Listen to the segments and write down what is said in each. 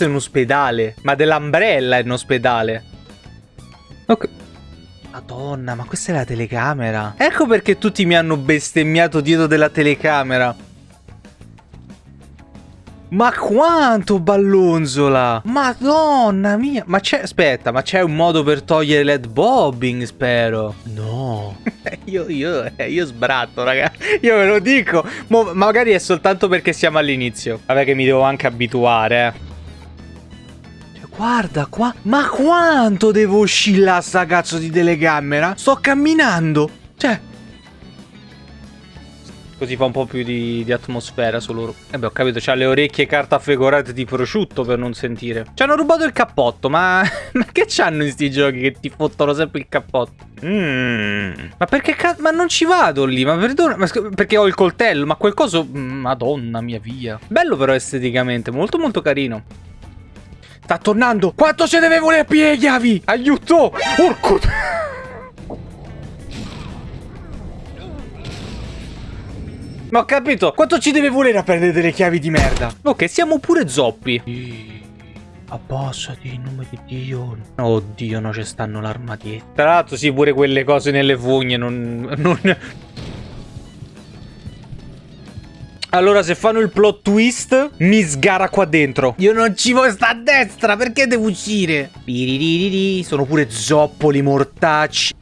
Questo è un ospedale. Ma dell'Umbrella è un ospedale. Ok. Madonna, ma questa è la telecamera. Ecco perché tutti mi hanno bestemmiato dietro della telecamera. Ma quanto ballonzola! Madonna mia! Ma c'è... Aspetta, ma c'è un modo per togliere l'head bobbing, spero. No. io, io, eh, io sbratto, raga. Io ve lo dico. Mo, magari è soltanto perché siamo all'inizio. Vabbè che mi devo anche abituare, eh. Guarda qua, ma quanto devo oscillare sta cazzo di telecamera? Sto camminando. Cioè, Così fa un po' più di, di atmosfera su loro. E beh, ho capito, c'ha le orecchie carta affegorate di prosciutto per non sentire. Ci hanno rubato il cappotto, ma... ma che c'hanno in sti giochi che ti fottono sempre il cappotto? Mmm. Ma perché cazzo... Ma non ci vado lì, ma perdona... Ma perché ho il coltello, ma quel coso... Madonna mia via. Bello però esteticamente, molto molto carino. Sta tornando! Quanto ce deve volere a piedi, chiavi? Aiuto! Urco! Ma ho capito. Quanto ci deve volere a prendere delle chiavi di merda? Ok, siamo pure zoppi. Abbassati in nome di Dio. Oddio, no, ci stanno l'armadietto. Tra l'altro, sì, pure quelle cose nelle fogne non... non... Allora, se fanno il plot twist, mi sgara qua dentro. Io non ci voglio sta a destra, perché devo uscire? Sono pure zoppoli mortacci.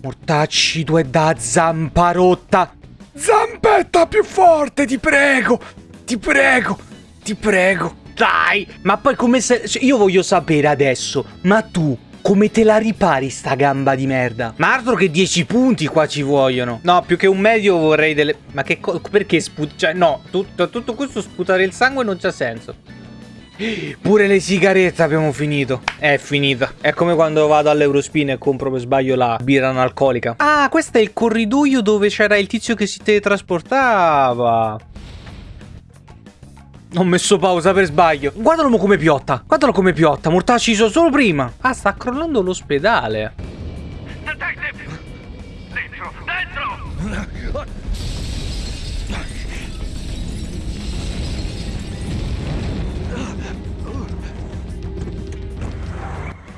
Mortacci, tu è da zampa rotta. Zampetta più forte, ti prego. Ti prego. Ti prego. Dai. Ma poi come se... Io voglio sapere adesso. Ma tu come te la ripari sta gamba di merda? Ma altro che 10 punti qua ci vogliono. No, più che un medio vorrei delle... Ma che cosa... Perché sputare... Cioè, no, tutto, tutto questo sputare il sangue non c'ha senso. Pure le sigarette abbiamo finito. È finita. È come quando vado all'Eurospin e compro per sbaglio la birra analcolica. Ah, questo è il corridoio dove c'era il tizio che si teletrasportava. Ho messo pausa per sbaglio. Guardalo come piotta. Guardalo come piotta. Mortacci sono solo prima. Ah, sta crollando l'ospedale. Dentro, dentro!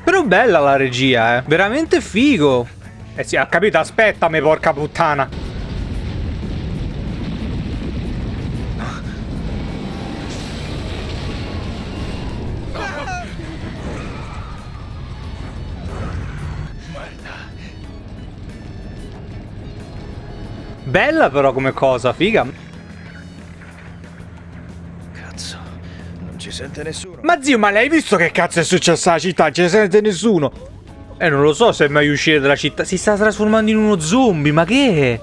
Però bella la regia, eh. Veramente figo. Eh sì, ha capito, aspettami, porca puttana. Bella però come cosa, figa. sente nessuno. Ma zio, ma l'hai visto che cazzo è successo alla città? Non ci sente nessuno. Eh, non lo so se è meglio uscire dalla città. Si sta trasformando in uno zombie, ma che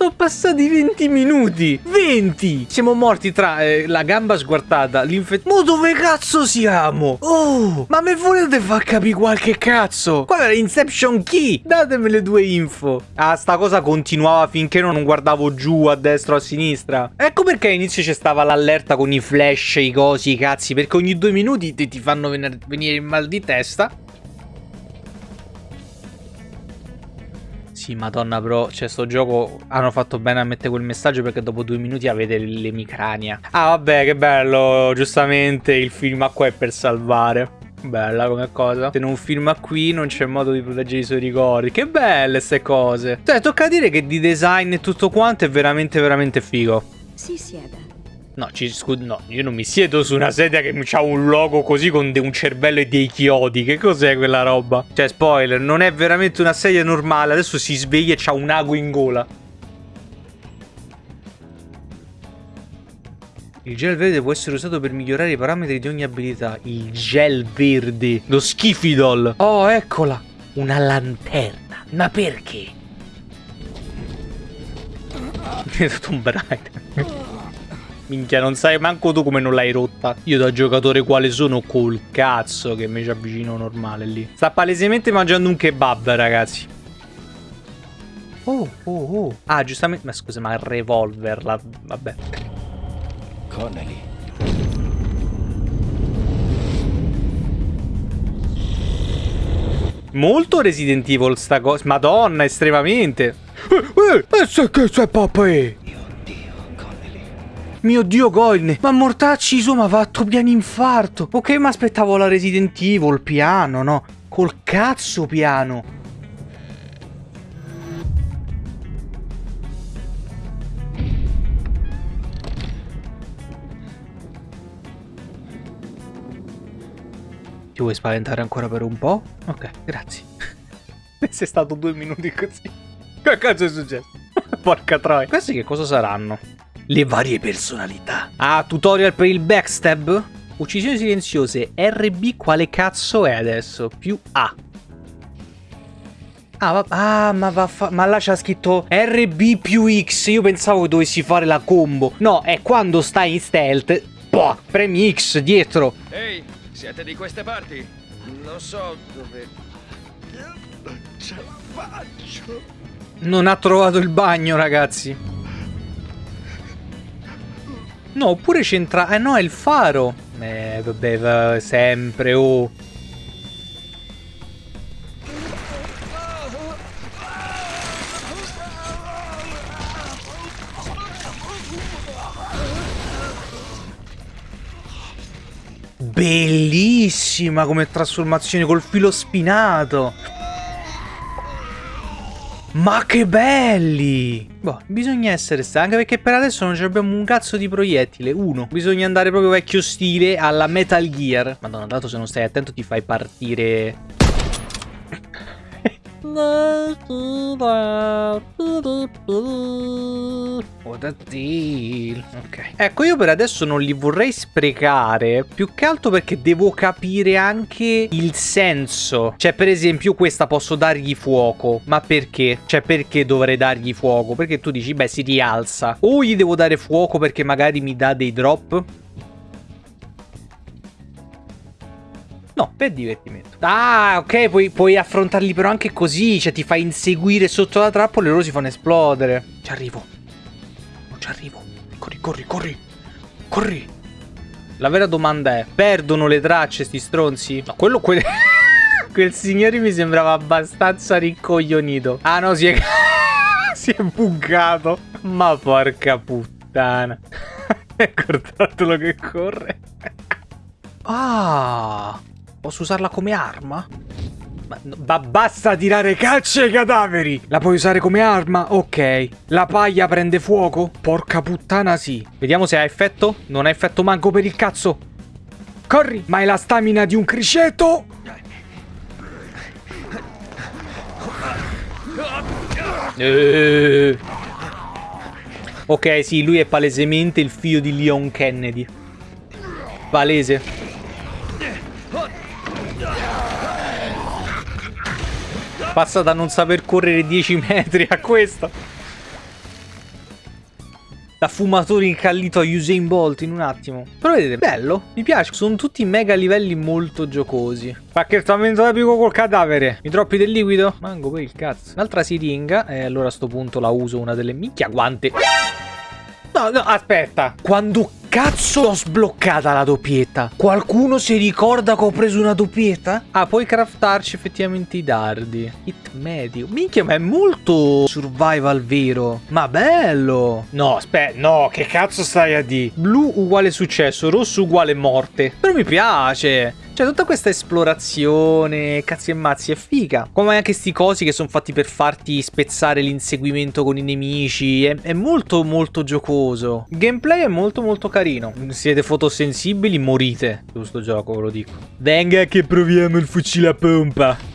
sono passati 20 minuti. 20! Siamo morti tra eh, la gamba sguartata, l'infezione... Ma dove cazzo siamo? Oh, ma me volete far capire qualche cazzo? Qual era Inception Key? Datemi le due info. Ah, sta cosa continuava finché non guardavo giù, a destra o a sinistra. Ecco perché all'inizio c'è stava l'allerta con i flash, i cosi, i cazzi, perché ogni due minuti ti, ti fanno venire il mal di testa. Sì, madonna, bro. Cioè, sto gioco hanno fatto bene a mettere quel messaggio perché dopo due minuti avete l'emicrania. Ah, vabbè, che bello. Giustamente il film qua è per salvare. Bella come cosa. Se non filma qui non c'è modo di proteggere i suoi ricordi. Che belle queste cose. Cioè, tocca dire che di design e tutto quanto è veramente, veramente figo. Si sieda. No, ci, no, io non mi siedo su una sedia che ha un logo così con un cervello e dei chiodi. Che cos'è quella roba? Cioè, spoiler, non è veramente una sedia normale. Adesso si sveglia e c'ha un ago in gola. Il gel verde può essere usato per migliorare i parametri di ogni abilità. Il gel verde. Lo schifidol. Oh, eccola. Una lanterna. Ma perché? Mi è dato un bright. Minchia, non sai manco tu come non l'hai rotta. Io da giocatore quale sono col cazzo che mi ci avvicino normale lì. Sta palesemente mangiando un kebab, ragazzi. Oh, oh, oh. Ah, giustamente... Ma scusa, ma il revolver, la... vabbè. Connelly. Molto Resident Evil sta cosa. Madonna, estremamente. Eh, eh, eh che c'è papà? Mio dio, Goine, ma mortacci su, ma fatto piano infarto. Ok, ma aspettavo la Resident Evil, piano, no? Col cazzo piano. Ti vuoi spaventare ancora per un po'? Ok, grazie. Sei stato due minuti così. Che cazzo è successo? Porca troia. Questi che cosa saranno? Le varie personalità. Ah, tutorial per il backstab? Uccisioni silenziose. RB quale cazzo è adesso? Più A. Ah, va, ah ma, va ma là c'ha scritto RB più X. Io pensavo che dovessi fare la combo. No, è quando stai in stealth. Boh, premi X dietro. Ehi, siete di queste parti? Non so dove... Ce la faccio! Non ha trovato il bagno, ragazzi. No, oppure c'entra... Eh no, è il faro. Eh, vabbè, va sempre, oh. Bellissima come trasformazione col filo spinato. Ma che belli! Boh, bisogna essere stanchi perché per adesso non abbiamo un cazzo di proiettile. Uno. Bisogna andare proprio vecchio stile alla Metal Gear. Madonna, dato se non stai attento ti fai partire What a deal. Ok. Ecco, io per adesso non li vorrei sprecare. Più che altro perché devo capire anche il senso. Cioè, per esempio, questa posso dargli fuoco. Ma perché? Cioè, perché dovrei dargli fuoco? Perché tu dici, beh, si rialza. O gli devo dare fuoco perché magari mi dà dei drop. No, per divertimento. Ah, ok, puoi, puoi, affrontarli però anche così. Cioè, ti fai inseguire sotto la trappola e loro si fanno esplodere. Ci arrivo. Non ci arrivo. Corri, corri, corri. Corri. La vera domanda è, perdono le tracce sti stronzi? No, quello... Que quel signore mi sembrava abbastanza rincoglionito. Ah, no, si è... si è buggato. Ma porca puttana. Guardatelo che corre. Ah... Posso usarla come arma? Ma, ma, basta tirare calci ai cadaveri! La puoi usare come arma? Ok. La paglia prende fuoco? Porca puttana sì. Vediamo se ha effetto. Non ha effetto manco per il cazzo. Corri! Ma è la stamina di un criceto? Eh. Ok, sì, lui è palesemente il figlio di Leon Kennedy. Palese. Passa da non saper correre 10 metri a questo. Da fumatore incallito a Usain Bolt in un attimo. Però vedete, bello, mi piace. Sono tutti mega livelli molto giocosi. Pacchettamento epico col cadavere. Mi troppi del liquido? Mango per il cazzo. Un'altra siringa. E allora a sto punto la uso una delle minchia guante. No, no, aspetta. Quando cazzo ho sbloccata la doppietta? Qualcuno si ricorda che ho preso una doppietta? Ah, puoi craftarci effettivamente i dardi. Hit medio. Minchia, ma è molto survival vero. Ma bello. No, aspetta, no, che cazzo stai a di? Blu uguale successo, rosso uguale morte. Però mi piace. Cioè, tutta questa esplorazione, cazzi e mazzi, è figa. Come anche sti cosi che sono fatti per farti spezzare l'inseguimento con i nemici. È, è molto, molto giocoso. Il gameplay è molto, molto carino. Siete fotosensibili, morite. Su sto gioco, ve lo dico. Venga che proviamo il fucile a pompa.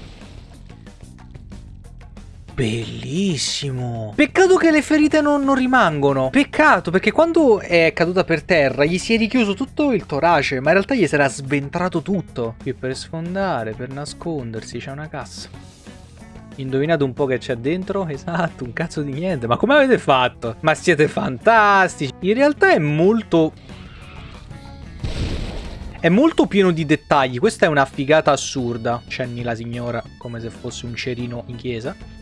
Bellissimo. Peccato che le ferite non, non, rimangono. Peccato, perché quando è caduta per terra gli si è richiuso tutto il torace, ma in realtà gli era sventrato tutto. Qui per sfondare, per nascondersi, c'è una cassa. Indovinate un po' che c'è dentro? Esatto, un cazzo di niente. Ma come avete fatto? Ma siete fantastici. In realtà è molto... È molto pieno di dettagli. Questa è una figata assurda. Cenni la signora come se fosse un cerino in chiesa.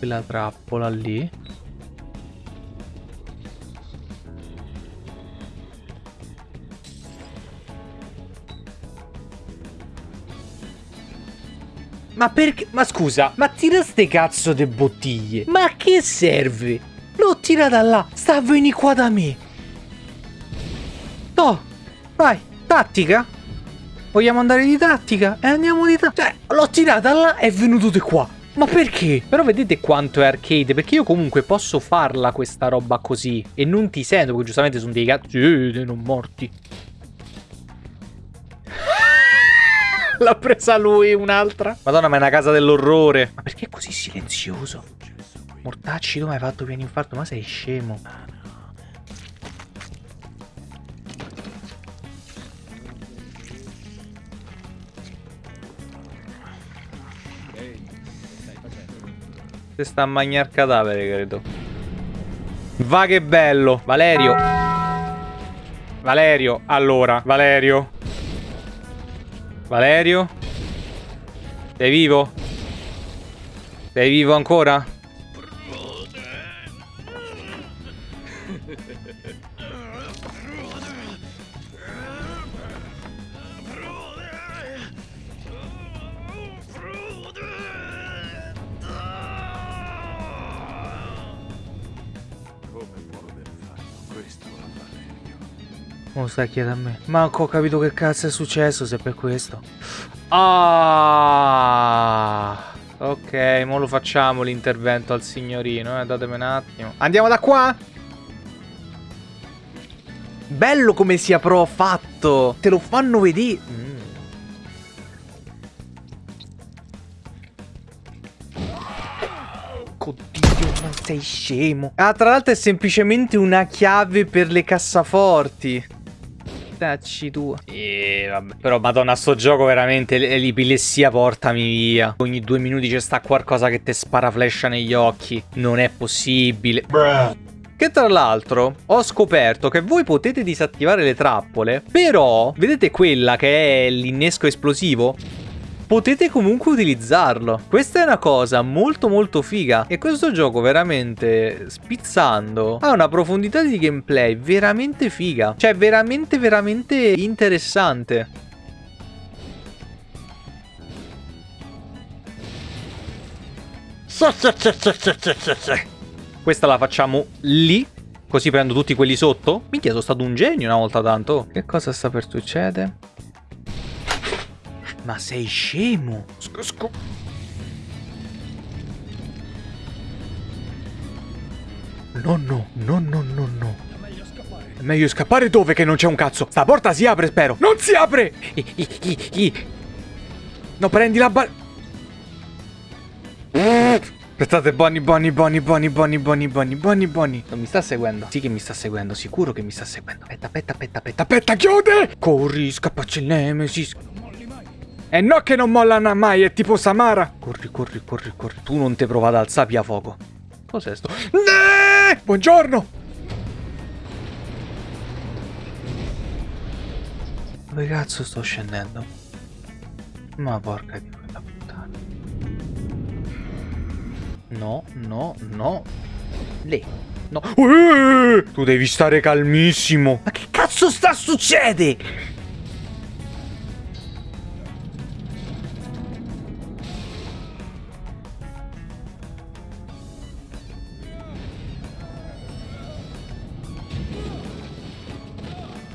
quella trappola lì Ma perché? Ma scusa, ma tira ste cazzo di bottiglie. Ma a che serve? L'ho tirata là, sta veni qua da me. No, vai, tattica. Vogliamo andare di tattica? E andiamo di tattica. Cioè, l'ho tirata là e è venuto di qua. Ma perché? Però vedete quanto è arcade, perché io comunque posso farla questa roba così e non ti sento, perché giustamente sono dei cazzi non morti. L'ha presa lui un'altra. Madonna, ma è una casa dell'orrore. Ma perché è così silenzioso? Mortacci, tu mi hai fatto piano infarto? Ma sei scemo. Se sta a mangiare cadavere, credo. Va che bello. Valerio. Valerio, allora, Valerio. Valerio? Sei vivo? Sei vivo ancora? Mo stai chiedendo a me. Manco ho capito che cazzo è successo se per questo. Ah. Ok, mo lo facciamo l'intervento al signorino, eh, datemi un attimo. Andiamo da qua? Bello come sia pro fatto. Te lo fanno vedere. Mm. Sei scemo. Ah, tra l'altro è semplicemente una chiave per le cassaforti tacci tu. E vabbè. Però madonna sto gioco veramente l'epilessia portami via. Ogni due minuti c'è sta qualcosa che ti spara flash negli occhi. Non è possibile. Bruh. Che tra l'altro ho scoperto che voi potete disattivare le trappole, però vedete quella che è l'innesco esplosivo? Potete comunque utilizzarlo. Questa è una cosa molto molto figa e questo gioco veramente spizzando ha una profondità di gameplay veramente figa. Cioè veramente veramente interessante. Questa la facciamo lì Così prendo tutti quelli sotto? Minchia, sono stato un genio una volta tanto. Che cosa sta per succedere? Ma sei scemo? Sc sc No, no, no, no, no. È meglio scappare dove che non c'è un cazzo. Sta porta si apre, spero. Non si apre! I, I, I, no, prendi la ba... Aspettate, Bonnie, Bonnie, Bonnie, Bonnie, Bonnie, Bonnie, Bonnie, Bonnie, Bonnie. Non mi sta seguendo? Sì che mi sta seguendo, sicuro che mi sta seguendo. Aspetta, aspetta, aspetta, aspetta, aspetta, chiude! Corri, scappaci il Nemesis. E no che non molla mai, è tipo Samara. Corri, corri, corri, corri. Tu non ti provare ad alzare a fuoco. Cos'è sto? Nee! Buongiorno! Dove cazzo sto scendendo? Ma porca di quella puttana. No, no, no. Lì. No. Uh, tu devi stare calmissimo. Ma che cazzo sta succedendo?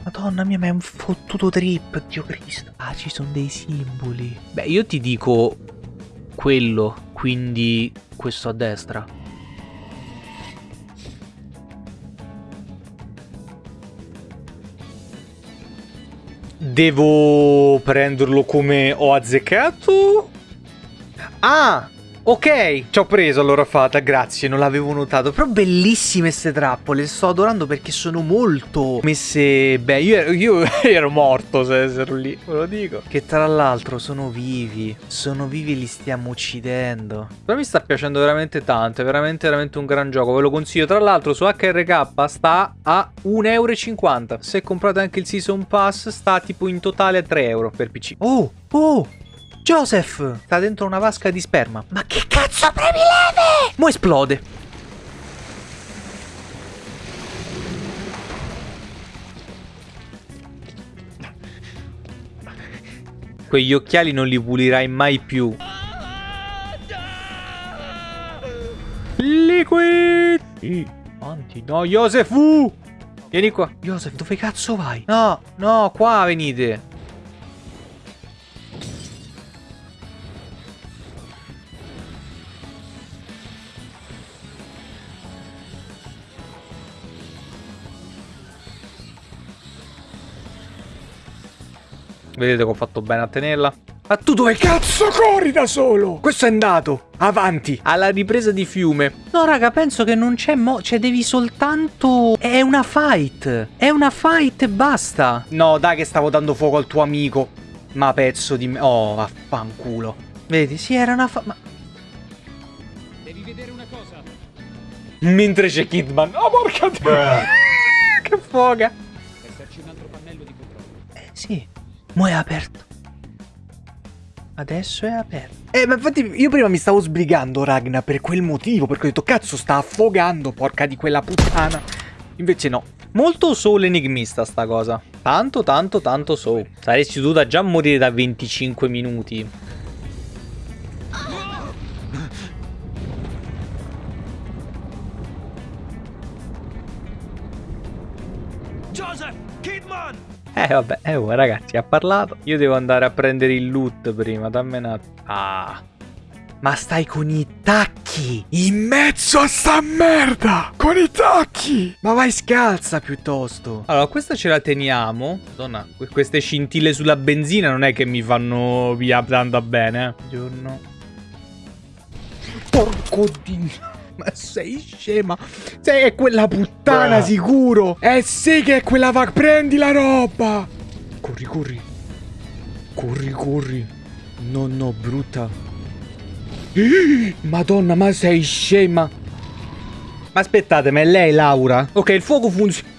Madonna mia, ma è un fottuto trip, Dio Cristo. Ah, ci sono dei simboli. Beh, io ti dico quello, quindi questo a destra. Devo prenderlo come ho azzeccato? Ah! Ok, ci ho preso allora fata, grazie, non l'avevo notato. Però bellissime queste trappole, le sto adorando perché sono molto messe... Beh, io ero, io ero morto se ero lì, ve lo dico. Che tra l'altro sono vivi, sono vivi e li stiamo uccidendo. Però mi sta piacendo veramente tanto, è veramente veramente un gran gioco, ve lo consiglio. Tra l'altro su HRK sta a 1,50€. Se comprate anche il Season Pass sta tipo in totale a 3 euro per PC. Oh, oh! Joseph sta dentro una vasca di sperma. Ma che cazzo premi leve? Mo esplode. Quegli occhiali non li pulirai mai più. Liquid! Sì, no, Joseph! Uh! Vieni qua. Joseph, dove cazzo vai? No, no, qua venite. Vedete che ho fatto bene a tenerla. Ma tu dove cazzo corri da solo? Questo è andato. Avanti. Alla ripresa di fiume. No, raga, penso che non c'è mo... Cioè, devi soltanto... È una fight. È una fight e basta. No, dai che stavo dando fuoco al tuo amico. Ma pezzo di me... Oh, vaffanculo. Vedi, sì, era una fa... Ma... Devi vedere una cosa. Mentre c'è Kidman. Oh, porca... che foga. Esserci un altro pannello di controllo. Eh, sì. Mo' è aperto. Adesso è aperto. Eh, ma infatti io prima mi stavo sbrigando, Ragna, per quel motivo, perché ho detto, cazzo, sta affogando, porca di quella puttana. Invece no. Molto soul enigmista sta cosa. Tanto, tanto, tanto soul. Saresti dovuta già morire da 25 minuti. Eh vabbè, eh oh, ragazzi, ha parlato. Io devo andare a prendere il loot prima, dammi un attimo. Ah. Ma stai con i tacchi in mezzo a sta merda! Con i tacchi! Ma vai scalza piuttosto. Allora, questa ce la teniamo. Madonna, que- queste scintille sulla benzina non è che mi fanno via tanto bene, eh. Giorno. Porco dio. Ma sei scema? Sei è quella puttana sicuro? Eh sì che è quella va... Prendi la roba! Corri, corri. Corri, corri. No, no, brutta. Madonna, ma sei scema. Ma aspettate, ma è lei Laura? Ok, il fuoco funziona.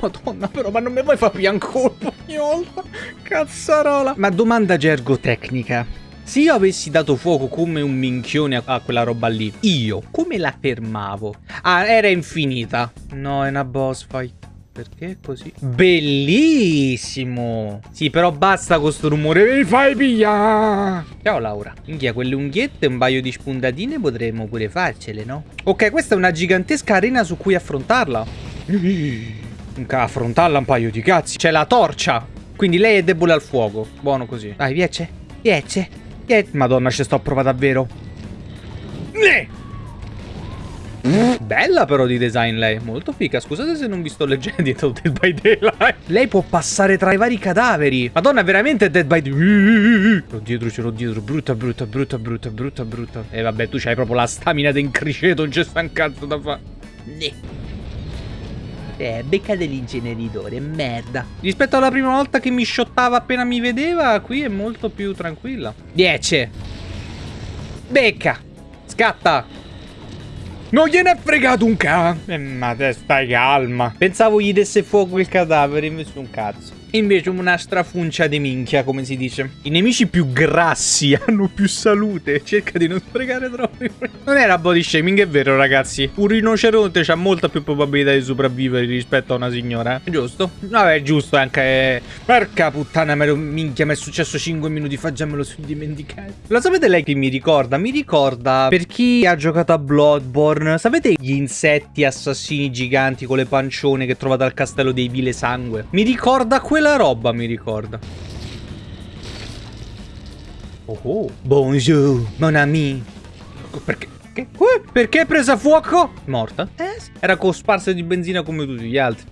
Madonna, però, ma non mi vuoi far ogni volta? Cazzarola. Ma domanda gergotecnica. Se io avessi dato fuoco come un minchione a, quella roba lì, io come la fermavo? Ah, era infinita. No, è una boss fight. Perché è così? Bellissimo! Sì, però basta con sto rumore. Mi fai pigliare! Ciao Laura. Minchia, quelle unghiette e un paio di spuntatine potremmo pure farcele, no? Ok, questa è una gigantesca arena su cui affrontarla. Affrontarla un paio di cazzi. C'è la torcia. Quindi lei è debole al fuoco. Buono così. Dai, piace. Piace. Che... Madonna, ci sto a prova davvero. Ne! Bella però di design lei, molto figa. Scusate se non vi sto leggendo dietro Dead by Daylight. Lei può passare tra i vari cadaveri. Madonna, veramente Dead by Daylight. L'ho dietro, ce l'ho dietro. Brutta, brutta, brutta, brutta, brutta, brutta. E vabbè, tu c'hai proprio la stamina d'incriceto, non c'è sta un cazzo da fare. Eh, becca dell'inceneritore, merda. Rispetto alla prima volta che mi shottava appena mi vedeva, qui è molto più tranquilla. 10. Becca. Scatta. Non gliene è fregato un ca. Eh, ma te stai calma. Pensavo gli desse fuoco il cadavere, invece un cazzo. Invece una strafuncia di minchia, come si dice. I nemici più grassi hanno più salute. Cerca di non sprecare troppo. Non era body shaming, è vero, ragazzi. Un rinoceronte ha molta più probabilità di sopravvivere rispetto a una signora. Giusto? Vabbè, giusto anche. Porca puttana, mero minchia, mi è successo 5 minuti fa, già me lo sono dimenticato. Lo sapete lei che mi ricorda? Mi ricorda per chi ha giocato a Bloodborne. Sapete gli insetti assassini giganti con le pancione che trovate al castello dei Vile Sangue? Mi ricorda quello quella roba mi ricorda. Oh, oh. Bonjour, mon ami. Perché? Che? Perché è presa fuoco? Morta? Eh sì. Era cosparsa di benzina come tutti gli altri.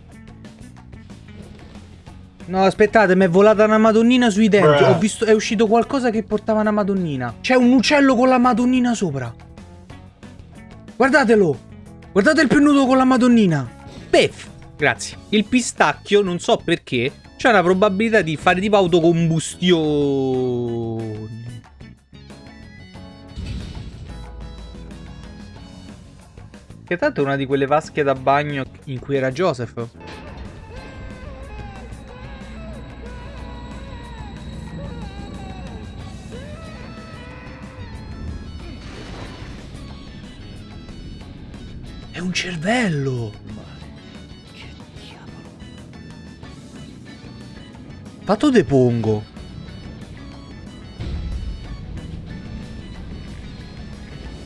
No, aspettate, mi è volata una madonnina sui denti. Ho visto, è uscito qualcosa che portava una madonnina. C'è un uccello con la madonnina sopra. Guardatelo. Guardate il pennuto con la madonnina. Beff. Grazie. Il pistacchio, non so perché, c'è una probabilità di fare tipo autocombustione. Che tanto è una di quelle vasche da bagno in cui era Joseph. È un cervello! Fatto depongo.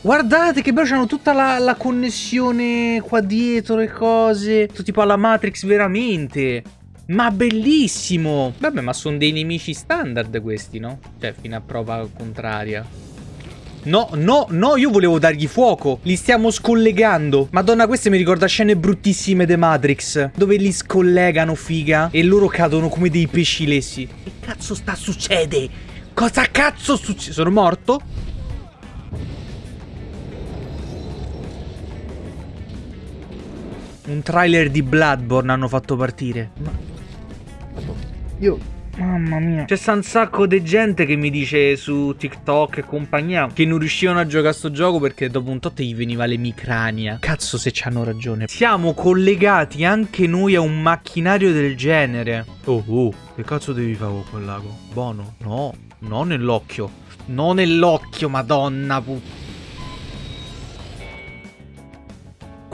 Guardate che bello, c'hanno tutta la, la connessione qua dietro, le cose. Tutto tipo alla Matrix veramente. Ma bellissimo! Vabbè, ma sono dei nemici standard questi, no? Cioè, fino a prova contraria. No, no, no, io volevo dargli fuoco. Li stiamo scollegando. Madonna, queste mi ricorda scene bruttissime The Matrix. Dove li scollegano, figa. E loro cadono come dei pesci lessi. Che cazzo sta succede? Cosa cazzo succede? Sono morto? Un trailer di Bloodborne hanno fatto partire. Ma... Io... Mamma mia. C'è un sacco di gente che mi dice su TikTok e compagnia che non riuscivano a giocare a sto gioco perché dopo un tot gli veniva l'emicrania. Cazzo se c'hanno ragione. Siamo collegati anche noi a un macchinario del genere. Oh, oh. Che cazzo devi fare con quel lago? Buono? No. No nell'occhio. No nell'occhio, madonna puttana.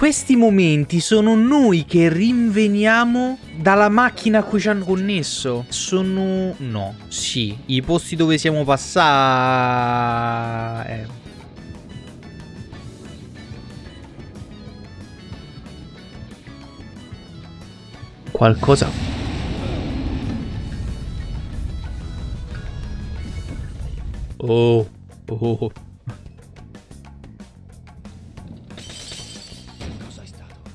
Questi momenti sono noi che rinveniamo dalla macchina a cui ci hanno connesso. Sono... no, sì, i posti dove siamo passati... Eh. Qualcosa... Oh, oh.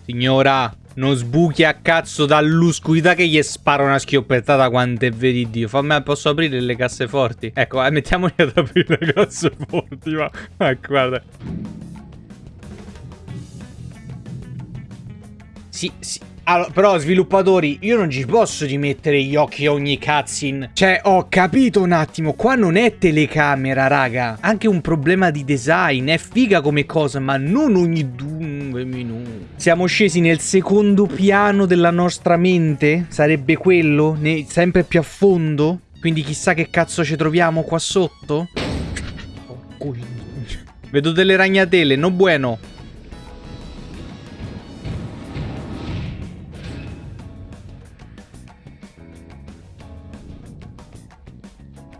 Signora, non sbuchi a cazzo dall'oscurità che gli spara una schioppettata quanto è vedi Dio. Fammi, posso aprire le casseforti? Ecco, eh, mettiamoli ad aprire le casseforti, ma... ma guarda. Sì, sì, allora, però sviluppatori, io non ci posso rimettere gli occhi a ogni cutscene. Cioè, ho capito un attimo, qua non è telecamera, raga. Anche un problema di design, è figa come cosa, ma non ogni due minuti. Siamo scesi nel secondo piano della nostra mente? Sarebbe quello? Ne sempre più a fondo? Quindi chissà che cazzo ci troviamo qua sotto? Oh, Vedo delle ragnatele, no bueno.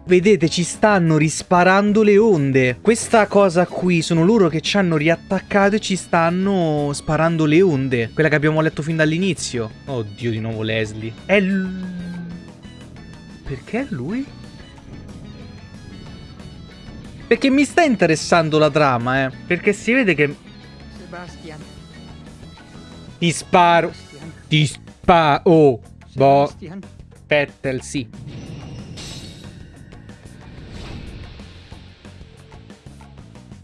Vedete, ci stanno risparando le onde. Questa cosa qui sono loro che ci hanno riattaccato e ci stanno sparando le onde. Quella che abbiamo letto fin dall'inizio. Oddio, di nuovo Leslie. È l... Perché è lui? Perché mi sta interessando la trama, eh. Perché si vede che... Sebastian. Ti sparo. Sebastian. Ti sparo. Oh. Boh. Pettel, sì.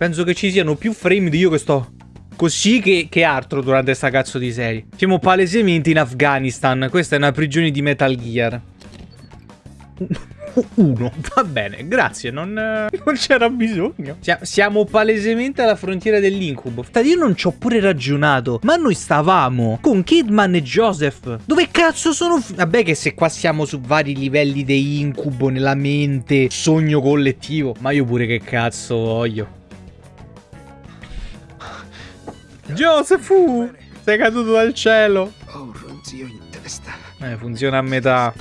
Penso che ci siano più frame di io che sto così che, che altro durante sta cazzo di serie. Siamo palesemente in Afghanistan. Questa è una prigione di Metal Gear. Uno, va bene, grazie, non, non c'era bisogno. Siamo palesemente alla frontiera dell'incubo. Io non ci ho pure ragionato, ma noi stavamo con Kidman e Joseph. Dove cazzo sono? Vabbè che se qua siamo su vari livelli di incubo nella mente, sogno collettivo, ma io pure che cazzo voglio. Joseph, sei caduto dal cielo. Ho un ronzio in testa. Eh, funziona a metà.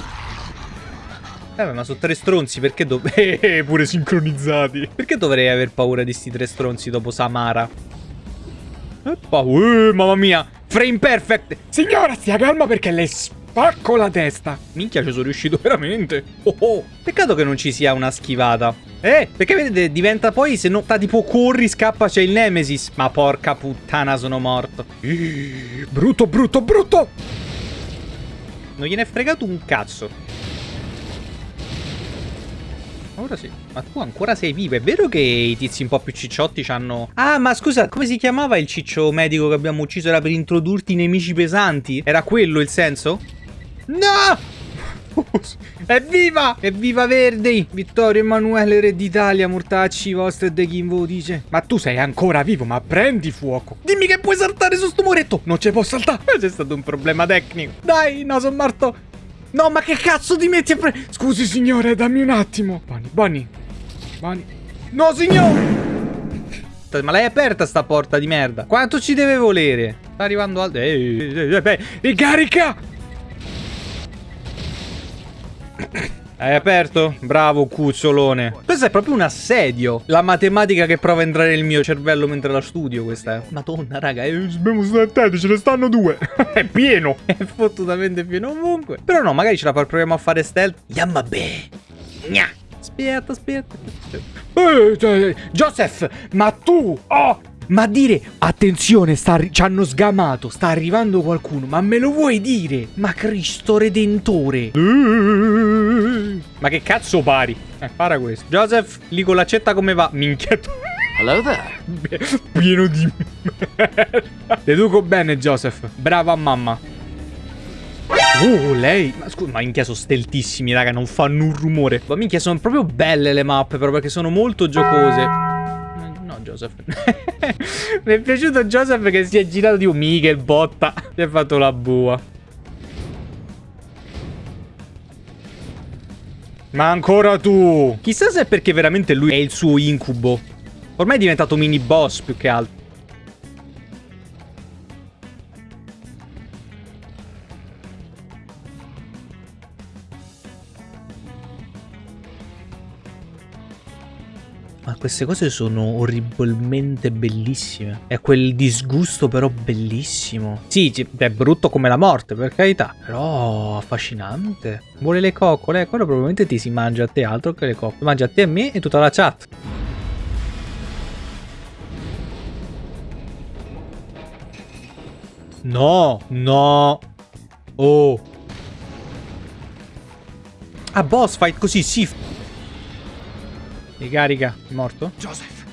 Eh, ma sono tre stronzi, perché dov... Eh, pure sincronizzati. Perché dovrei aver paura di sti tre stronzi dopo Samara? Eh, uh, mamma mia, frame perfect. Signora, stia calma perché le spacco la testa. Minchia, ci sono riuscito veramente. Oh, oh. Peccato che non ci sia una schivata. Eh, perché vedete, diventa poi, se non sta tipo corri, scappa, c'è il Nemesis. Ma porca puttana, sono morto. brutto, brutto, brutto! Non gliene è fregato un cazzo. Ora sì. Ma tu ancora sei vivo. È vero che i tizi un po' più cicciotti hanno... Ah, ma scusa, come si chiamava il ciccio medico che abbiamo ucciso? Era per introdurti i nemici pesanti? Era quello il senso? No! Evviva! Evviva Verdi! Vittorio Emanuele, re d'Italia, mortacci vostri e de chi dice. Ma tu sei ancora vivo, ma prendi fuoco. Dimmi che puoi saltare su sto muretto. Non ci può saltare. C'è stato un problema tecnico. Dai, no, sono morto. No, ma che cazzo ti metti a pre... Scusi, signore, dammi un attimo. Bonnie, Bonnie. Bonnie. No, signore! Ma l'hai aperta sta porta di merda? Quanto ci deve volere? Sta arrivando al... Ehi, ehi, ehi, ricarica! Hai aperto? Bravo, cucciolone. Questo è proprio un assedio. La matematica che prova a entrare nel mio cervello mentre la studio, questa è. Madonna, raga, eh, dobbiamo stare attenti, ce ne stanno due. è pieno. È fottutamente pieno ovunque. Però no, magari ce la proviamo a fare stealth. Yammabe. Gna. Aspetta, aspetta. Eh, cioè, Joseph, ma tu... Oh, ma dire, attenzione, sta ci hanno sgamato, sta arrivando qualcuno, ma me lo vuoi dire? Ma Cristo Redentore. Ma che cazzo pari? Eh, para questo. Joseph, lì con l'accetta come va? Minchia. Hello there. Pieno di merda. Deduco bene, Joseph. Brava mamma. Oh, lei. Ma scusa, ma minchia sono steltissimi, raga. Non fanno un rumore. Ma minchia, sono proprio belle le mappe, però perché sono molto giocose. Joseph. Mi è piaciuto Joseph che si è girato di un Miguel botta. Si è fatto la bua. Ma ancora tu. Chissà se è perché veramente lui è il suo incubo. Ormai è diventato mini boss più che altro. Queste cose sono orribilmente bellissime. È quel disgusto però bellissimo. Sì, è brutto come la morte, per carità. Però affascinante. Vuole le coccole. Quello probabilmente ti si mangia a te altro che le coccole. Mangia a te e a me e tutta la chat. No, no. Oh. Ah, boss fight così, sì. Ricarica. Morto? Joseph.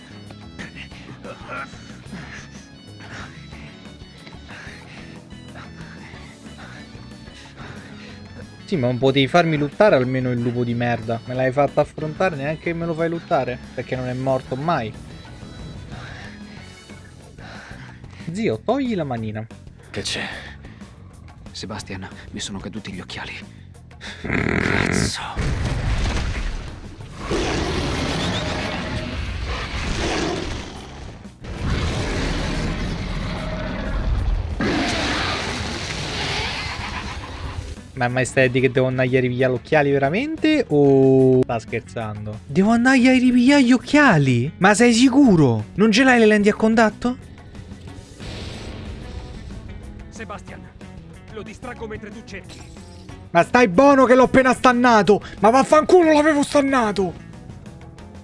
Sì, ma non potevi farmi lottare almeno il lupo di merda. Me l'hai fatto affrontare, neanche me lo fai lottare. Perché non è morto mai. Zio, togli la manina. Che c'è? Sebastian, mi sono caduti gli occhiali. Cazzo. Ma mai stai che devo andare a ripigliare gli occhiali veramente? O sta scherzando? Devo andare a ripigliare gli occhiali? Ma sei sicuro? Non ce l'hai le lenti a contatto? Sebastian, lo distraggo mentre tu cerchi. Ma stai buono che l'ho appena stannato! Ma vaffanculo l'avevo stannato!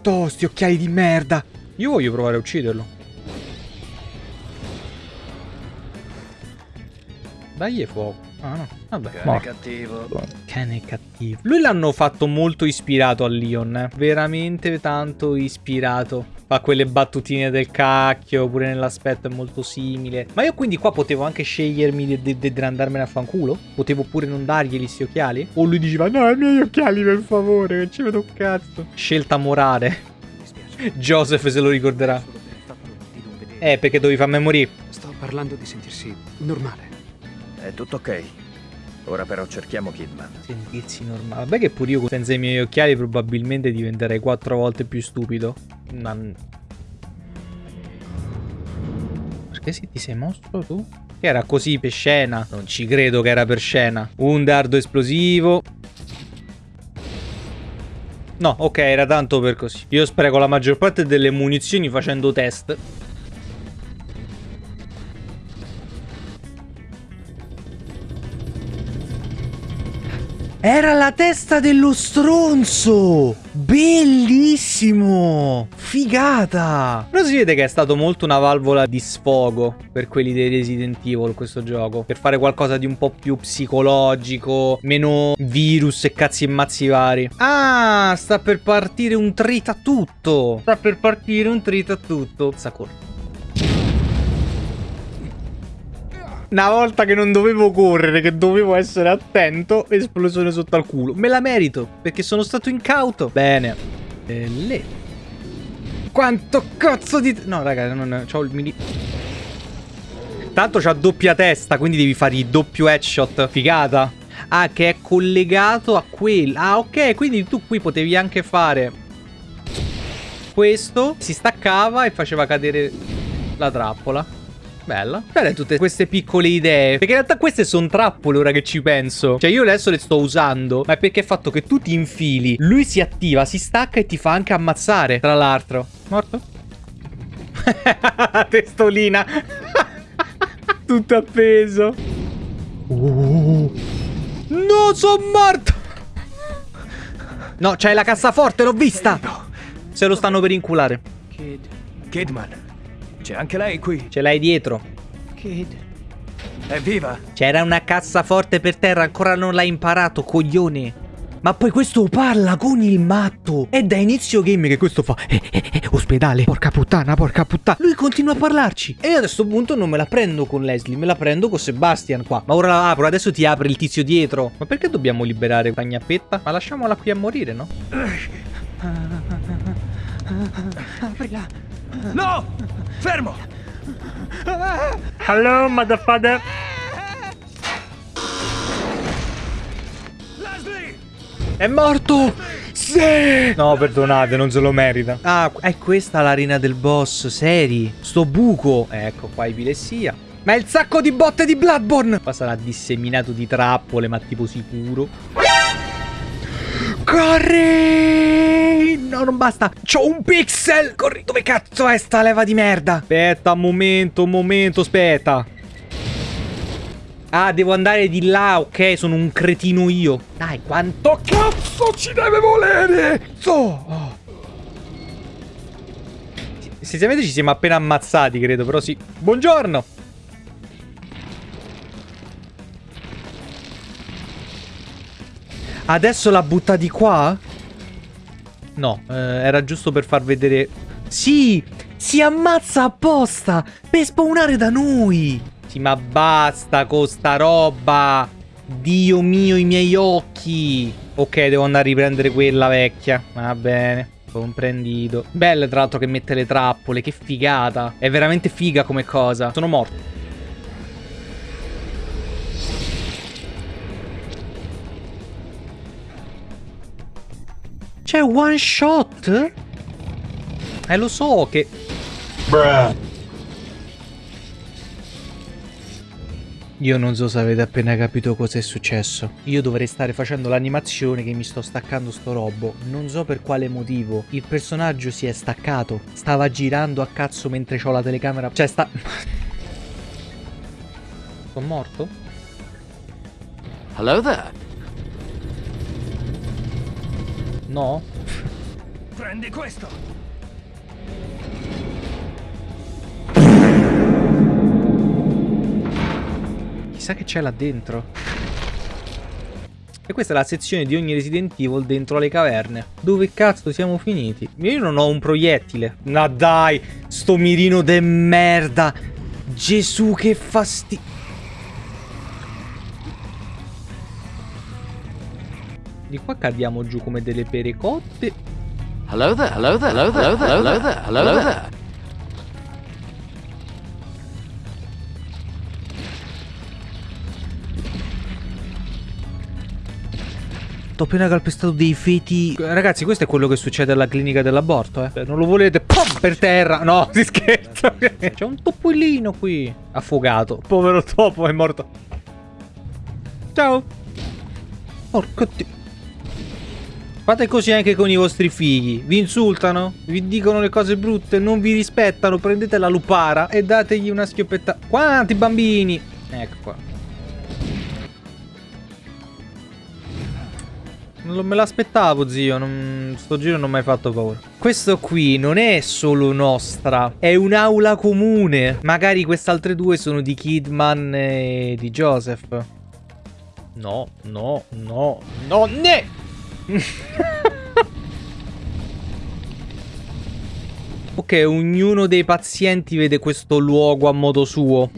Tosti occhiali di merda! Io voglio provare a ucciderlo. Dagli fuoco. Ah no, vabbè. Cane morto. cattivo. Cane cattivo. Lui l'hanno fatto molto ispirato a Leon, eh. Veramente tanto ispirato. Fa quelle battutine del cacchio, pure nell'aspetto è molto simile. Ma io quindi qua potevo anche scegliermi di, andarmene a fanculo? Potevo pure non dargli sti occhiali? O lui diceva, no, i miei occhiali per favore, che ci vedo un cazzo. Scelta morale. Joseph se lo ricorderà. Eh, perché dovevi farmi morire. Sto parlando di sentirsi normale. È tutto ok. Ora però cerchiamo Kidman. Sentirsi normale. Vabbè che pure io senza i miei occhiali probabilmente diventerei quattro volte più stupido. Ma... Perché si ti sei mosso tu? Che era così per scena. Non ci credo che era per scena. Un dardo esplosivo. No, ok, era tanto per così. Io spreco la maggior parte delle munizioni facendo test. Era la testa dello stronzo! Bellissimo! Figata! Però si vede che è stato molto una valvola di sfogo per quelli dei Resident Evil questo gioco. Per fare qualcosa di un po' più psicologico, meno virus e cazzi e mazzi vari. Ah, sta per partire un trita tutto! Sta per partire un trita tutto. Sakura. Una volta che non dovevo correre, che dovevo essere attento, esplosione sotto al culo. Me la merito, perché sono stato incauto. Bene. E lì. Quanto cazzo di... No, raga, non... C'ho il mini... Tanto c'ha doppia testa, quindi devi fare il doppio headshot. Figata. Ah, che è collegato a quello. Ah, ok, quindi tu qui potevi anche fare... Questo. Si staccava e faceva cadere la trappola. Bella. Belle tutte queste piccole idee. Perché in realtà queste sono trappole ora che ci penso. Cioè io adesso le sto usando. Ma è perché è fatto che tu ti infili. Lui si attiva, si stacca e ti fa anche ammazzare. Tra l'altro. Morto? Testolina. Tutto appeso. Uh. No, sono morto. No, c'hai la cassaforte, l'ho vista. Se lo stanno per inculare. Kid. Kidman. C'è anche lei qui. Ce l'hai dietro. Kid. È viva? C'era una cassaforte per terra, ancora non l'hai imparato, coglione. Ma poi questo parla con il matto. È da inizio game che questo fa. Eh, eh, eh, ospedale, porca puttana, porca puttana. Lui continua a parlarci. E io a questo punto non me la prendo con Leslie, me la prendo con Sebastian qua. Ma ora la apro, adesso ti apre il tizio dietro. Ma perché dobbiamo liberare questa gnappetta? Ma lasciamola qui a morire, no? Aprila. No! Fermo! Hello, motherfucker. Leslie! È morto! Sì! No, perdonate, non se lo merita. Ah, è questa l'arena del boss, seri. Sto buco. Ecco qua epilessia. Ma è il sacco di botte di Bloodborne! Qua sarà disseminato di trappole, ma tipo sicuro. Corri! No, non basta. C'ho un pixel! Corri, dove cazzo è sta leva di merda? Aspetta, un momento, un momento, aspetta. Ah, devo andare di là, ok, sono un cretino io. Dai, quanto cazzo ci deve volere? So. Oh. Essenzialmente ci siamo appena ammazzati, credo, però sì. Buongiorno. Adesso la butta di qua? No, eh, era giusto per far vedere... Sì, si ammazza apposta per spawnare da noi. Sì, ma basta con sta roba. Dio mio, i miei occhi. Ok, devo andare a riprendere quella vecchia. Va bene. Comprendito. Belle tra l'altro che mette le trappole, che figata. È veramente figa come cosa. Sono morto. C'è one shot? Eh, lo so che... Io non so se avete appena capito cosa è successo. Io dovrei stare facendo l'animazione che mi sto staccando sto robo. Non so per quale motivo. Il personaggio si è staccato. Stava girando a cazzo mentre ho la telecamera. Cioè, sta... Sono morto? Hello there. No? Prendi questo. Chissà che c'è là dentro. E questa è la sezione di ogni Resident Evil dentro le caverne. Dove cazzo siamo finiti? Io non ho un proiettile. Ma dai, sto mirino de merda. Gesù, che fastidio. Di qua cadiamo giù come delle pere cotte. Hello there, hello there, hello there, hello there, hello there, hello there. Ho appena calpestato dei feti. Ragazzi, questo è quello che succede alla clinica dell'aborto, eh. Non lo volete? Pum, per terra. No, si scherza. C'è un topolino qui. Affogato. Povero topo, è morto. Ciao. Porco dio. Fate così anche con i vostri figli. Vi insultano, vi dicono le cose brutte, non vi rispettano. Prendete la lupara e dategli una schioppetta. Quanti bambini? Ecco qua. Non me l'aspettavo, zio. Non... Sto giro non mi hai fatto paura. Questo qui non è solo nostra. È un'aula comune. Magari queste altre due sono di Kidman e di Joseph. No, no, no, no, ne! ok, ognuno dei pazienti vede questo luogo a modo suo.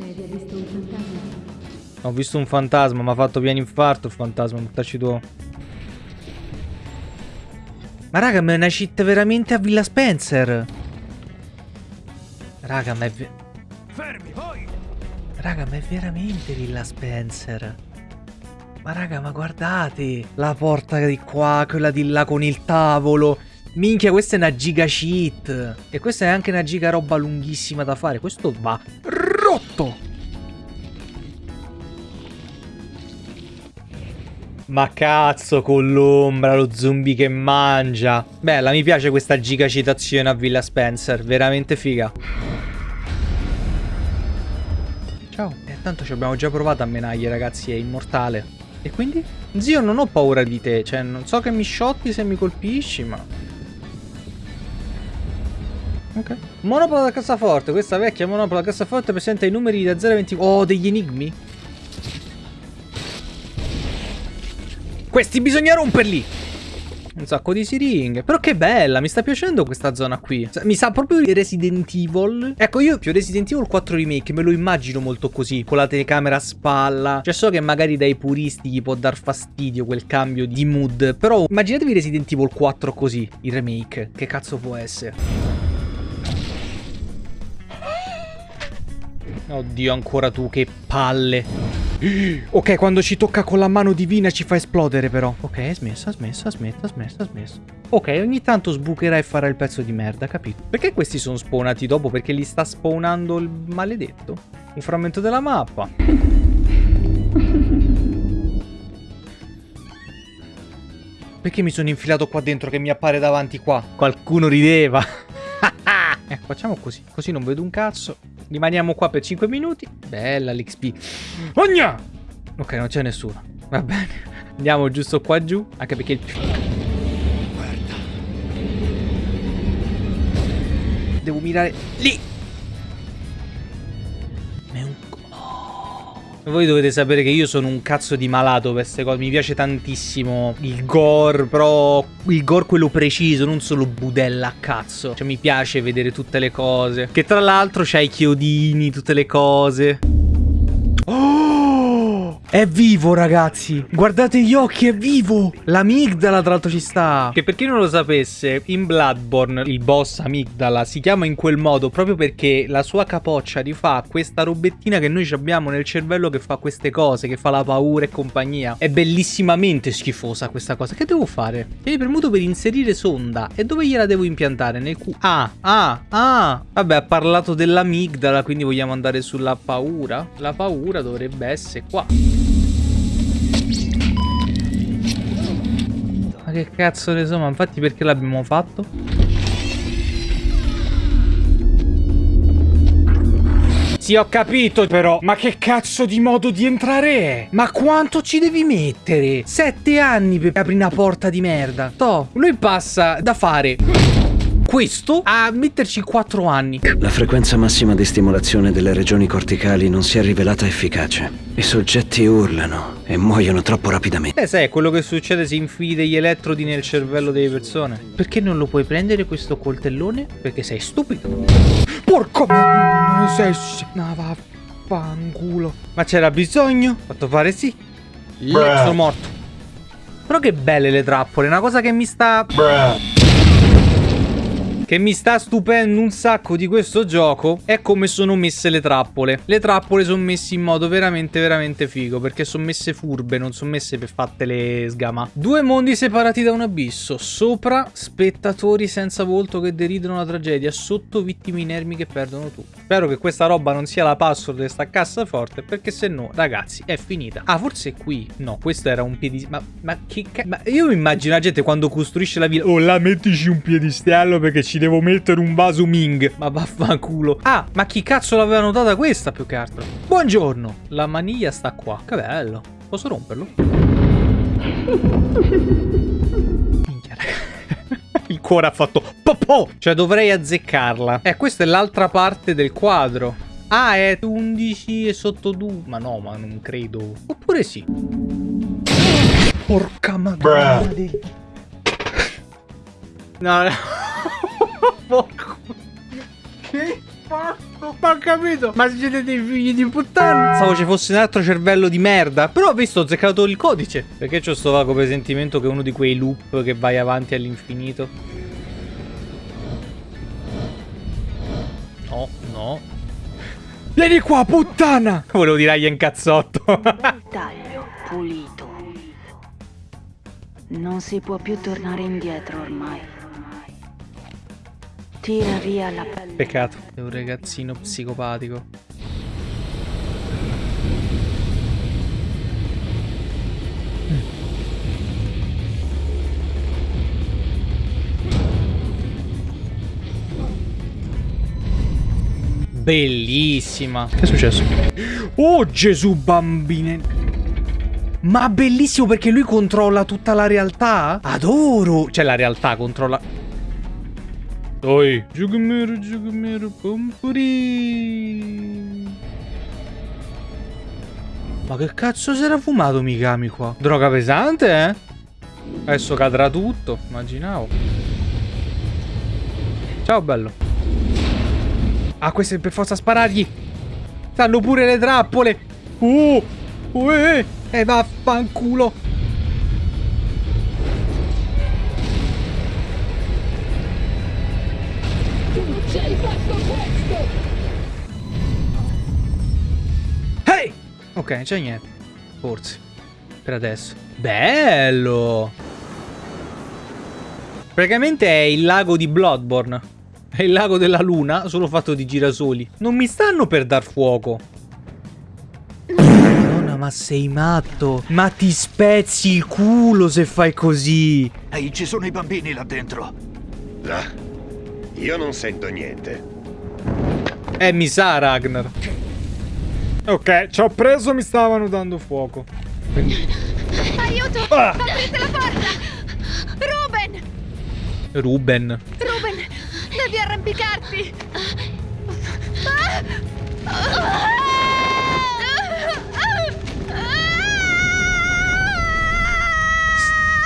Ho visto un fantasma, mi ha fatto piano infarto il fantasma, buttaci tu. Ma raga, ma è una cheat veramente a Villa Spencer. Raga, ma è... Fermi, voi! Raga, ma è veramente Villa Spencer. Ma raga, ma guardate. La porta di qua, quella di là con il tavolo. Minchia, questa è una giga cheat. E questa è anche una giga roba lunghissima da fare. Questo va rotto. Ma cazzo con l'ombra, lo zombie che mangia. Bella, mi piace questa giga citazione a Villa Spencer. Veramente figa. Ciao. Eh, tanto ci abbiamo già provato a menaglie, ragazzi. È immortale. E quindi? Zio, non ho paura di te. Cioè, non so che mi shotti se mi colpisci, ma... Ok. Monopola da cassaforte. Questa vecchia monopola da cassaforte presenta i numeri da 0 a 20... Oh, degli enigmi? Questi bisogna romperli! Un sacco di siringhe. Però che bella, mi sta piacendo questa zona qui. Mi sa proprio Resident Evil. Ecco, io più Resident Evil 4 Remake me lo immagino molto così, con la telecamera a spalla. Cioè so che magari dai puristi gli può dar fastidio quel cambio di mood. Però immaginatevi Resident Evil 4 così, il remake. Che cazzo può essere? Oddio, ancora tu, che palle. Ok, quando ci tocca con la mano divina ci fa esplodere però. Ok, smessa, smessa, smetta, smessa, smessa. Ok, ogni tanto sbucherà e farà il pezzo di merda, capito? Perché questi sono spawnati dopo? Perché li sta spawnando il maledetto? Un frammento della mappa. Perché mi sono infilato qua dentro che mi appare davanti qua? Qualcuno rideva. ecco, facciamo così. Così non vedo un cazzo. Rimaniamo qua per 5 minuti. Bella l'XP. Ogna! Ok, non c'è nessuno. Va bene. Andiamo giusto qua giù. Anche perché il... Guarda. Devo mirare lì. Voi dovete sapere che io sono un cazzo di malato per queste cose. Mi piace tantissimo il gore, però il gore quello preciso, non solo budella a cazzo. Cioè mi piace vedere tutte le cose. Che tra l'altro c'ha i chiodini, tutte le cose. È vivo, ragazzi. Guardate gli occhi, è vivo. L'amigdala, tra l'altro, ci sta. Che per chi non lo sapesse, in Bloodborne, il boss amigdala si chiama in quel modo proprio perché la sua capoccia rifà questa robettina che noi abbiamo nel cervello che fa queste cose, che fa la paura e compagnia. È bellissimamente schifosa questa cosa. Che devo fare? Tieni premuto per inserire sonda. E dove gliela devo impiantare? Nel cu... Ah, ah, ah. Vabbè, ha parlato dell'amigdala, quindi vogliamo andare sulla paura. La paura dovrebbe essere qua. Che cazzo ne so, ma infatti perché l'abbiamo fatto? Sì, ho capito però, ma che cazzo di modo di entrare è? Ma quanto ci devi mettere? Sette anni per aprire una porta di merda. Toh, lui passa da fare questo a metterci 4 anni. La frequenza massima di stimolazione delle regioni corticali non si è rivelata efficace. I soggetti urlano e muoiono troppo rapidamente. Eh sai, è quello che succede se infili degli elettrodi nel cervello delle persone. Perché non lo puoi prendere questo coltellone? Perché sei stupido. Porco sei... No, vaffanculo. Ma c'era bisogno? Fatto fare sì. Bruh. Sono morto. Però che belle le trappole, una cosa che mi sta... Bruh che mi sta stupendo un sacco di questo gioco è come sono messe le trappole. Le trappole sono messe in modo veramente veramente figo perché sono messe furbe, non sono messe per fatte le sgama. Due mondi separati da un abisso. Sopra spettatori senza volto che deridono la tragedia, sotto vittime inermi che perdono tutto. Spero che questa roba non sia la password di sta cassaforte perché se no ragazzi è finita. Ah forse qui. No questo era un piedistallo. Ma, ma che cazzo. Ma io mi immagino la gente quando costruisce la villa. Oh là mettici un piedistallo perché ci ci devo mettere un vaso Ming. Ma vaffanculo. Ah, ma chi cazzo l'aveva notata questa più che altro? Buongiorno. La maniglia sta qua. Che bello. Posso romperlo? Minchia, Il cuore ha fatto popò. Cioè dovrei azzeccarla. Eh, questa è l'altra parte del quadro. Ah, è 11 e sotto 2. Ma no, ma non credo. Oppure sì. Porca madonna. No, no. Porco. Che fatto? Ma ho capito. Ma siete dei figli di puttana. Stavo ci fosse un altro cervello di merda. Però ho visto, ho zeccato il codice. Perché c'ho sto vago presentimento che è uno di quei loop che vai avanti all'infinito. No, no. Vieni qua, puttana! Volevo dire agli incazzotto. Taglio pulito. Non si può più tornare indietro ormai. Tira via la pelle. Peccato. È un ragazzino psicopatico. Bellissima. Che è successo? Oh Gesù bambine. Ma bellissimo perché lui controlla tutta la realtà? Adoro. Cioè la realtà controlla... Oi. Giugumero, giugumero, pompuri. Ma che cazzo si era fumato Mikami qua? Droga pesante, eh? Adesso cadrà tutto, immaginavo. Ciao, bello. Ah, questo è per forza sparargli. Stanno pure le trappole. Uh, uh, eh, eh, vaffanculo. Hey! Ok, non c'è niente. Forse. Per adesso. Bello! Praticamente è il lago di Bloodborne. È il lago della luna, solo fatto di girasoli. Non mi stanno per dar fuoco. Madonna, ma sei matto. Ma ti spezzi il culo se fai così. Ehi, ci sono i bambini là dentro. Là. Io non sento niente. Eh, mi sa, Ragnar. Ok, ci ho preso, mi stavano dando fuoco. Aiuto! Ah. Aprite la porta! Ruben! Ruben. Ruben! Devi arrampicarti! Ah!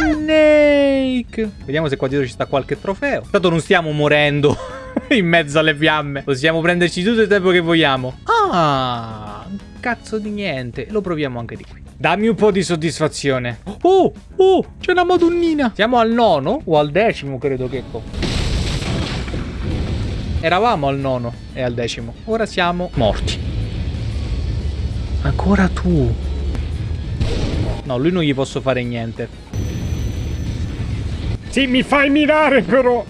Snake. Vediamo se qua dietro ci sta qualche trofeo. Tanto non stiamo morendo in mezzo alle fiamme. Possiamo prenderci tutto il tempo che vogliamo. Ah, un cazzo di niente. Lo proviamo anche di qui. Dammi un po' di soddisfazione. Oh, oh, c'è una madonnina. Siamo al nono o al decimo, credo che. Eravamo al nono e al decimo. Ora siamo morti. Ancora tu. No, lui non gli posso fare niente. Sì, mi fai mirare però.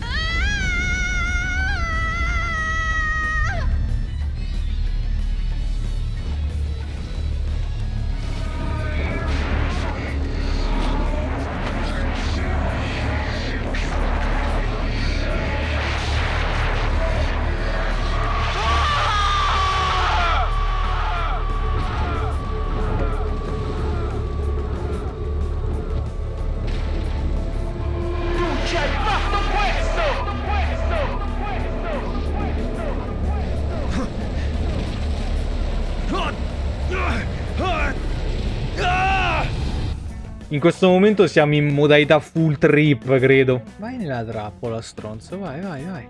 In questo momento siamo in modalità full trip, credo. Vai nella trappola, stronzo. Vai, vai, vai.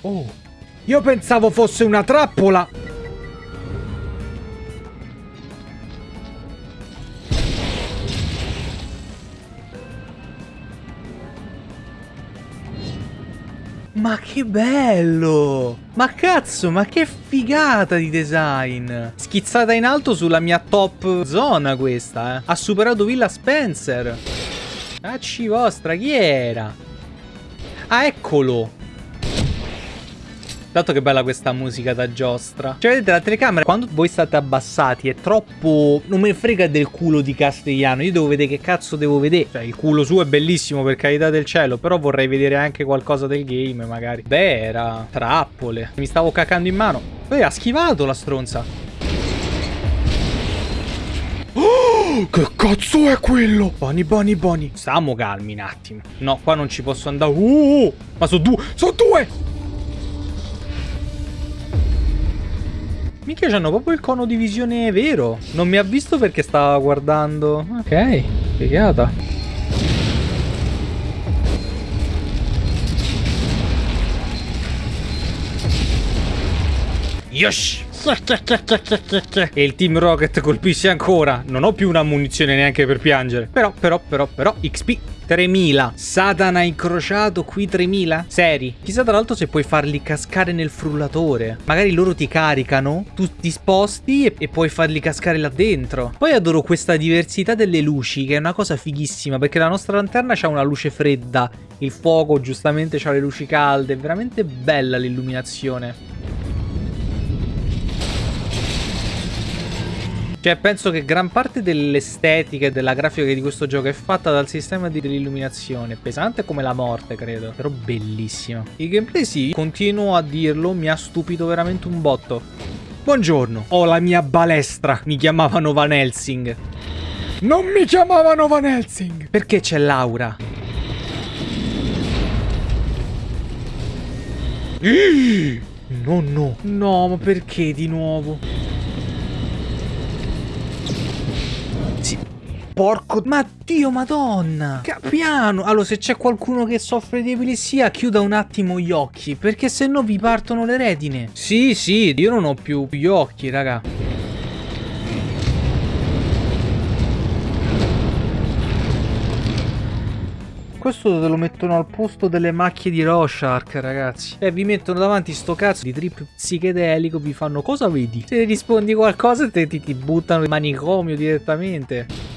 Oh. Io pensavo fosse una trappola. Ma che bello! Ma cazzo, ma che figata di design! Schizzata in alto sulla mia top zona questa, eh. Ha superato Villa Spencer. Cacci vostra, chi era? Ah, eccolo! Dato che bella questa musica da giostra. Cioè, vedete la telecamera, quando voi state abbassati, è troppo... Non me frega del culo di Castigliano. Io devo vedere che cazzo devo vedere. Cioè, il culo suo è bellissimo, per carità del cielo. Però vorrei vedere anche qualcosa del game, magari. Beh, era... Trappole. Mi stavo cacando in mano. Poi ha schivato la stronza. Oh, che cazzo è quello? Boni, boni, boni. Stiamo calmi un attimo. No, qua non ci posso andare. Uh, ma sono due. Sono due. Mica c'hanno proprio il cono di visione vero. Non mi ha visto perché stava guardando. Ok, figata. Yosh! E il Team Rocket colpisce ancora. Non ho più una munizione neanche per piangere. Però, però, però, però, XP 3000. Satana incrociato qui 3000? Seri. Chissà tra l'altro se puoi farli cascare nel frullatore. Magari loro ti caricano, tu ti sposti e, e, puoi farli cascare là dentro. Poi adoro questa diversità delle luci, che è una cosa fighissima, perché la nostra lanterna ha una luce fredda. Il fuoco giustamente ha le luci calde. È veramente bella l'illuminazione. Cioè, penso che gran parte dell'estetica e della grafica di questo gioco è fatta dal sistema di illuminazione. Pesante come la morte, credo. Però bellissimo. Il gameplay sì, continuo a dirlo, mi ha stupito veramente un botto. Buongiorno, ho la mia balestra. Mi chiamavano Van Helsing. Non mi chiamavano Van Helsing. Perché c'è Laura? No, no. No, ma perché di nuovo? Porco... Ma Dio madonna! Piano! Allora, se c'è qualcuno che soffre di epilessia, chiuda un attimo gli occhi, perché se no vi partono le retine. Sì, sì, io non ho più gli occhi, raga. Questo te lo mettono al posto delle macchie di Rorschach, ragazzi. E vi mettono davanti sto cazzo di trip psichedelico, vi fanno cosa vedi? Se rispondi qualcosa te ti, ti buttano in manicomio direttamente.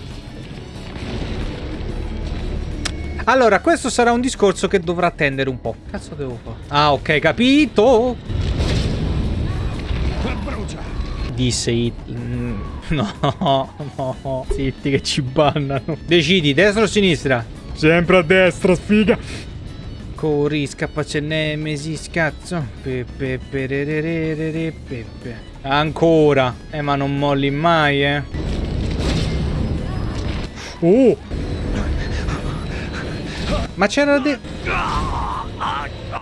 Allora, questo sarà un discorso che dovrà attendere un po'. Cazzo devo fare? Ah, ok, capito. Disse It. Mm, no, no. Zitti che ci bannano. Decidi, destra o sinistra? Sempre a destra, sfiga. Corri, scappace nemesi, scazzo. Pepe, pererere, pepe. Ancora. Eh, ma non molli mai, eh. Oh! Ma c'erano dei...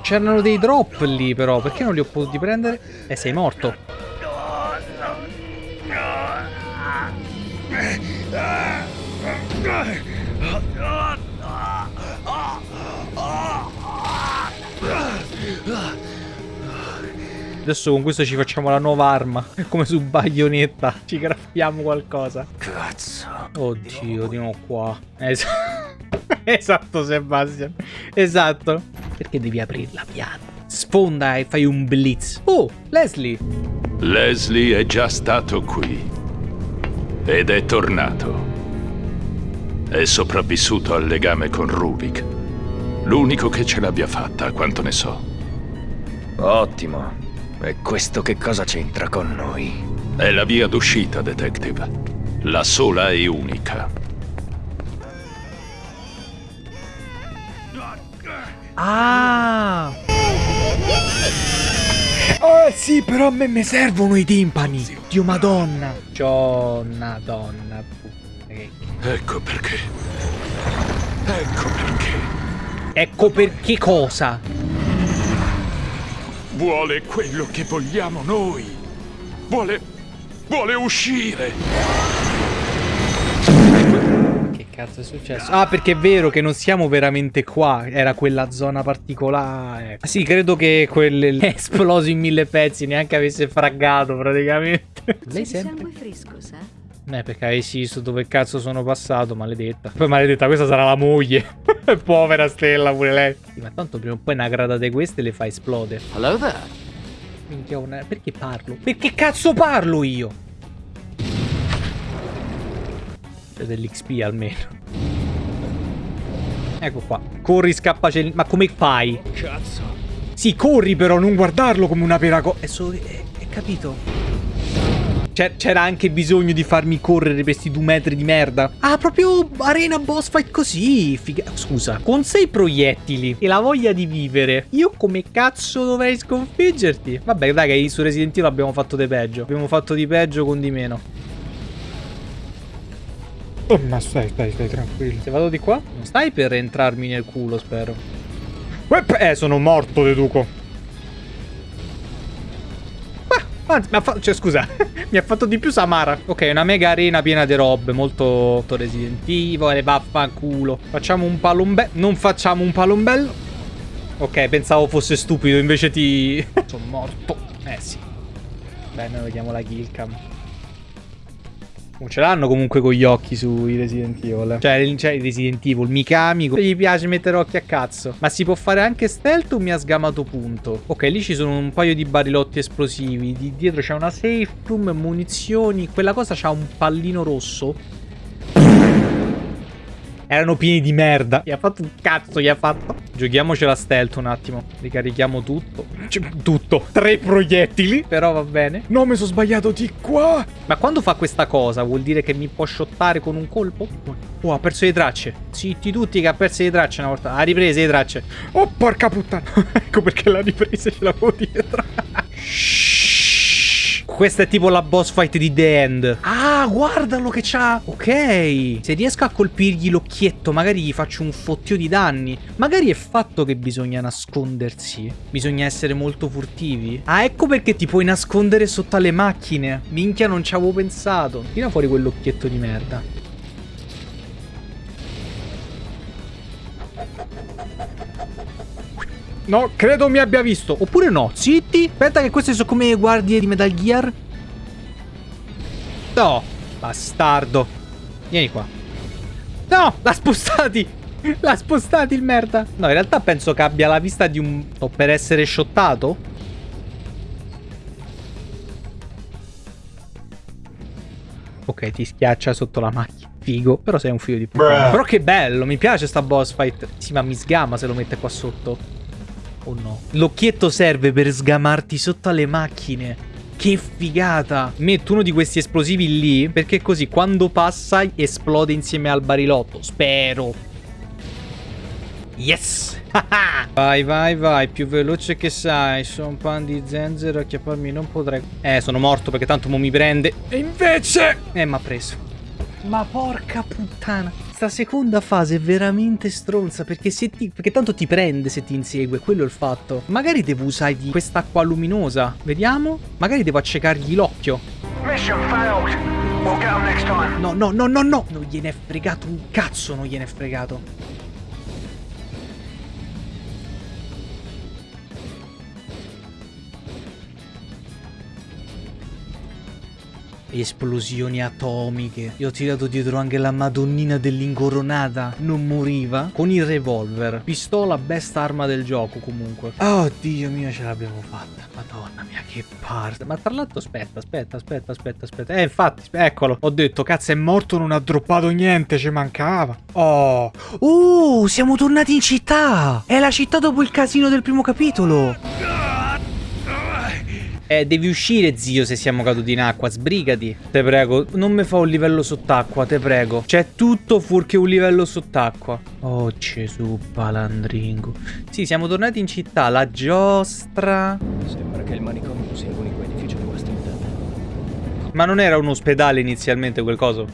C'erano dei drop lì però, perché non li ho potuti prendere? Eh, sei morto. Adesso con questo ci facciamo la nuova arma. Come su baionetta. Ci graffiamo qualcosa. Cazzo. Oddio, di nuovo qua. Esatto. esatto, Sebastian. Esatto. Perché devi aprirla piano? Sfonda e fai un blitz. Oh, Leslie. Leslie è già stato qui. Ed è tornato. È sopravvissuto al legame con Rubik. L'unico che ce l'abbia fatta, a quanto ne so. Ottimo. E questo che cosa c'entra con noi? È la via d'uscita, detective. La sola e unica. Ah! Oh sì, però a me mi servono i timpani. Dio madonna. Gionna donna. Ecco perché. Ecco perché. Ecco perché cosa? Vuole quello che vogliamo noi. Vuole... vuole uscire cazzo è successo? Ah, perché è vero che non siamo veramente qua. Era quella zona particolare. Ah, sì, credo che quelle esploso in mille pezzi neanche avesse fraggato praticamente. Lei sempre... sangue fresco, sa? Eh, perché avessi visto dove cazzo sono passato, maledetta. Poi maledetta, questa sarà la moglie. Povera stella pure lei. Sì, ma tanto prima o poi una grada di queste le fa esplodere. Hello there. Minchia, una... perché parlo? Perché cazzo parlo io? dell'XP almeno. Ecco qua. Corri, scappa, Ma come fai? Cazzo. Sì, corri però, non guardarlo come una cosa. È solo... È, è capito? C'era anche bisogno di farmi correre per questi due metri di merda. Ah, proprio arena boss fight così. Figa... Scusa, con sei proiettili e la voglia di vivere, io come cazzo dovrei sconfiggerti? Vabbè, dai, che su Resident Evil abbiamo fatto di peggio. Abbiamo fatto di peggio con di meno. Oh, ma stai, stai, stai tranquillo. Se vado di qua, non stai per entrarmi nel culo, spero. Eh, sono morto, deduco. Anzi, mi ha fatto... Cioè, scusa. mi ha fatto di più Samara. Ok, una mega arena piena di robe. Molto, molto Resident Evil. Vaffanculo. Facciamo un palombello. Non facciamo un palombello. Ok, pensavo fosse stupido. Invece ti... sono morto. Eh, sì. Beh, noi vediamo la killcam. Ce l'hanno comunque con gli occhi sui Resident Evil. Cioè, cioè Resident Evil, Mikami. Gli piace mettere occhi a cazzo. Ma si può fare anche stealth o mi ha sgamato punto? Ok, lì ci sono un paio di barilotti esplosivi. Di dietro c'è una safe room, munizioni. Quella cosa c'ha un pallino rosso. Erano pieni di merda. Gli ha fatto un cazzo, gli ha fatto. Giochiamocela stealth un attimo. Ricarichiamo tutto. Cioè, tutto. Tre proiettili. Però va bene. No, mi sono sbagliato di qua. Ma quando fa questa cosa vuol dire che mi può shottare con un colpo? Oh, ha perso le tracce. Zitti tutti che ha perso le tracce una volta. Ha ripreso le tracce. Oh, porca puttana. ecco perché l'ha ripresa ce l'avevo dietro. Shhh. Questa è tipo la boss fight di The End. Ah, guardalo che c'ha. Ok. Se riesco a colpirgli l'occhietto, magari gli faccio un fottio di danni. Magari è fatto che bisogna nascondersi. Bisogna essere molto furtivi. Ah, ecco perché ti puoi nascondere sotto alle macchine. Minchia, non ci avevo pensato. Tira fuori quell'occhietto di merda. No, credo mi abbia visto. Oppure no. Zitti. Aspetta che queste sono come guardie di Metal Gear. No. Bastardo. Vieni qua. No, l'ha spostati. L'ha spostati il merda. No, in realtà penso che abbia la vista di un... O per essere shottato? Ok, ti schiaccia sotto la macchina. Figo. Però sei un figlio di puttana. Però che bello. Mi piace sta boss fight. Sì, ma mi sgama se lo mette qua sotto. Oh no. L'occhietto serve per sgamarti sotto alle macchine. Che figata. Metto uno di questi esplosivi lì perché così quando passa esplode insieme al barilotto. Spero. Yes. vai, vai, vai. Più veloce che sai. Sono un pan di zenzero. Acchiapparmi non potrei. Eh, sono morto perché tanto mo mi prende. E invece... Eh, mi ha preso. Ma porca puttana. Sta seconda fase è veramente stronza perché, se ti, perché tanto ti prende se ti insegue, quello è il fatto. Magari devo usare di quest'acqua luminosa. Vediamo. Magari devo accecargli l'occhio. No, no, no, no, no. Non gliene è fregato un cazzo, non gliene è fregato. Esplosioni atomiche. Io ho tirato dietro anche la madonnina dell'incoronata. Non moriva. Con il revolver. Pistola, best arma del gioco comunque. Oh Dio mio, ce l'abbiamo fatta. Madonna mia, che parte. Ma tra l'altro aspetta, aspetta, aspetta, aspetta, aspetta. Eh, infatti, eccolo. Ho detto, cazzo, è morto, non ha droppato niente, ci mancava. Oh. Uh, siamo tornati in città. È la città dopo il casino del primo capitolo. Eh, devi uscire, zio, se siamo caduti in acqua. Sbrigati. Te prego, non mi fa un livello sott'acqua, te prego. C'è tutto fuorché un livello sott'acqua. Oh, Gesù, palandringo. Sì, siamo tornati in città. La giostra... Sembra che il manicomio sia l'unico edificio rimasto intatto. Ma non era un ospedale inizialmente quel coso?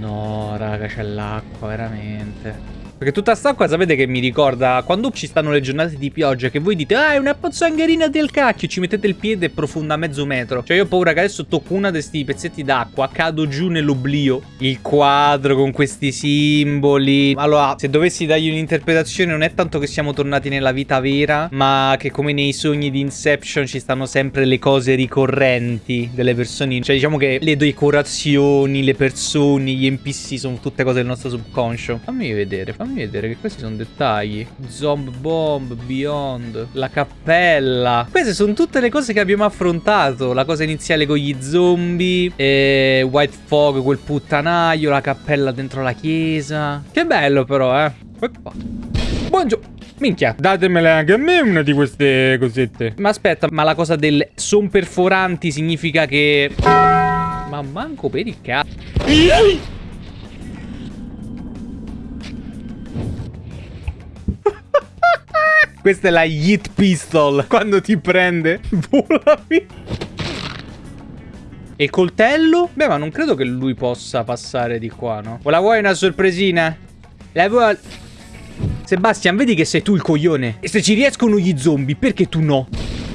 No, raga, c'è l'acqua, veramente. Perché tutta st'acqua sapete che mi ricorda quando ci stanno le giornate di pioggia che voi dite ah è una pozzangherina del cacchio ci mettete il piede profonda mezzo metro. Cioè io ho paura che adesso tocco una di questi pezzetti d'acqua, cado giù nell'oblio. Il quadro con questi simboli. Allora se dovessi dargli un'interpretazione non è tanto che siamo tornati nella vita vera ma che come nei sogni di Inception ci stanno sempre le cose ricorrenti delle persone. Cioè diciamo che le decorazioni, le persone, gli NPC sono tutte cose del nostro subconscio. Fammi vedere, fammi fammi vedere che questi sono dettagli. Zomb Bomb, Beyond, la cappella. Queste sono tutte le cose che abbiamo affrontato. La cosa iniziale con gli zombie, e White Fog, quel puttanaio, la cappella dentro la chiesa. Che bello però, eh. Buongiorno. Minchia, datemele anche a me una di queste cosette. Ma aspetta, ma la cosa del son perforanti significa che... Ma manco per il cazzo. Questa è la Yeet Pistol. Quando ti prende, vola via. E coltello? Beh, ma non credo che lui possa passare di qua, no? O la vuoi una sorpresina? La vuoi... Sebastian, vedi che sei tu il coglione. E se ci riescono gli zombie, perché tu no?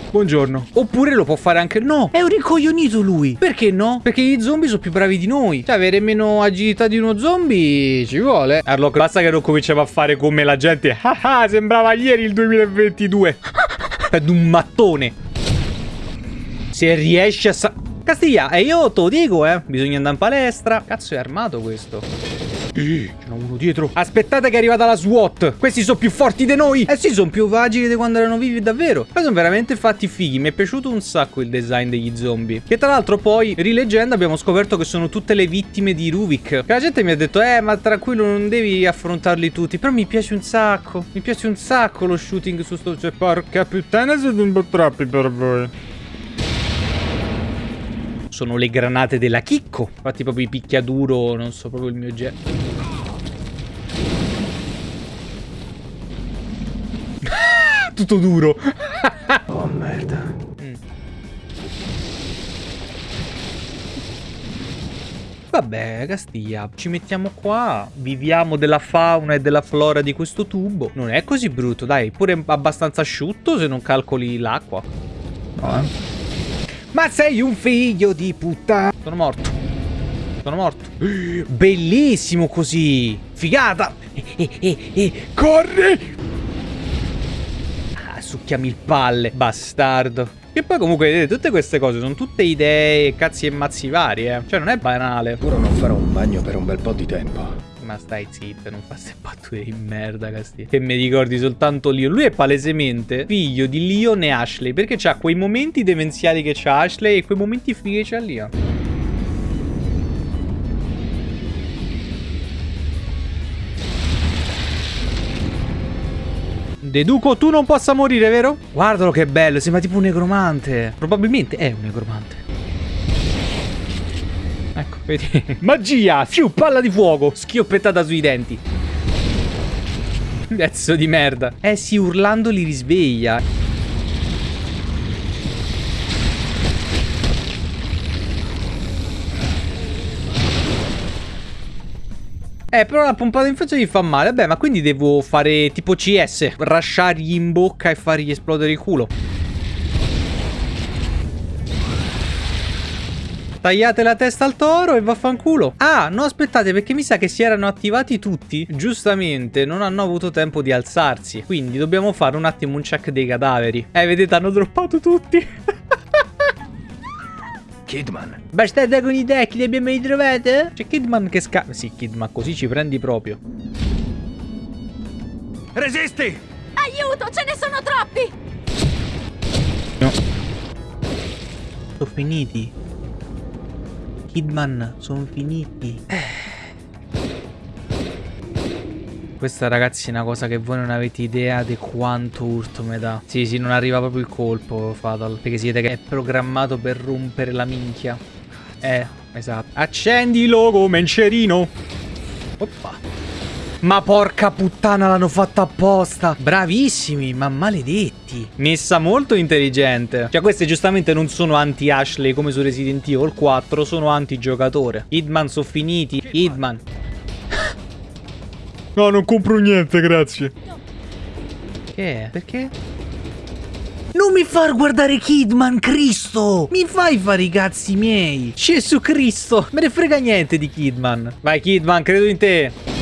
Buongiorno. Oppure lo può fare anche... No, è un ricoglionito lui. Perché no? Perché gli zombie sono più bravi di noi. Cioè, avere meno agilità di uno zombie ci vuole. Arlock, basta che non cominciamo a fare come la gente. Ah ah, sembrava ieri il 2022. Ad un mattone. Se riesci a. Castiglia, e io te lo dico, eh. Bisogna andare in palestra. Cazzo è armato questo. Eh, ce uno dietro. Aspettate che è arrivata la SWAT. Questi sono più forti di noi. Eh sì, sono più agili di quando erano vivi davvero. Poi sono veramente fatti fighi. Mi è piaciuto un sacco il design degli zombie. Che tra l'altro poi, rileggendo, abbiamo scoperto che sono tutte le vittime di Rubik. Che la gente mi ha detto, eh, ma tranquillo, non devi affrontarli tutti. Però mi piace un sacco. Mi piace un sacco lo shooting su sto... Cioè, porca puttana, siete un po' troppi per voi sono le granate della Chicco. Infatti proprio i picchiaduro, non so proprio il mio genere. Tutto duro. Oh merda. Mm. Vabbè, Castiglia, ci mettiamo qua, viviamo della fauna e della flora di questo tubo. Non è così brutto, dai, pure abbastanza asciutto se non calcoli l'acqua. No, eh? Ma sei un figlio di puttana. Sono morto. Sono morto. Bellissimo così. Figata. E, e, e, e. Corri. Succhiami il palle, bastardo. E poi comunque vedete, tutte queste cose sono tutte idee, cazzi e mazzi vari, eh. Cioè non è banale. Ora non farò un bagno per un bel po' di tempo. Ma stai zitto, non fa queste battute di merda, Castiglia. Che mi ricordi soltanto Leon. Lui è palesemente figlio di Leon e Ashley. Perché c'ha quei momenti demenziali che c'ha Ashley e quei momenti fighi che c'ha Leon. Deduco tu non possa morire, vero? Guardalo che bello, sembra tipo un negromante. Probabilmente è un negromante. Ecco, vedi? Magia! Fiu, palla di fuoco! Schioppettata sui denti. Pezzo di merda. Eh sì, urlando li risveglia. Eh, però la pompata in faccia gli fa male. Vabbè, ma quindi devo fare tipo CS. Rasciargli in bocca e fargli esplodere il culo. Tagliate la testa al toro e vaffanculo. Ah, no, aspettate, perché mi sa che si erano attivati tutti. Giustamente, non hanno avuto tempo di alzarsi. Quindi dobbiamo fare un attimo un check dei cadaveri. Eh, vedete, hanno droppato tutti. Kidman. Bastarda con i deck, li abbiamo ritrovati? C'è Kidman che sca... Sì, Kidman, così ci prendi proprio. Resisti! Aiuto, ce ne sono troppi! No. Sono finiti. Kidman, sono finiti. Questa ragazzi è una cosa che voi non avete idea di quanto urto mi dà. Sì, sì, non arriva proprio il colpo, Fatal. Perché siete che è programmato per rompere la minchia. Eh, esatto. Accendilo come mencerino. Oppa. Ma porca puttana l'hanno fatta apposta Bravissimi, ma maledetti Messa molto intelligente Cioè queste giustamente non sono anti-Ashley come su Resident Evil 4 Sono anti-giocatore Hitman sono finiti Hitman No, non compro niente, grazie Che è? Perché? Non mi far guardare Kidman, Cristo! Mi fai fare i cazzi miei! Gesù Cristo! Me ne frega niente di Kidman! Vai Kidman, credo in te!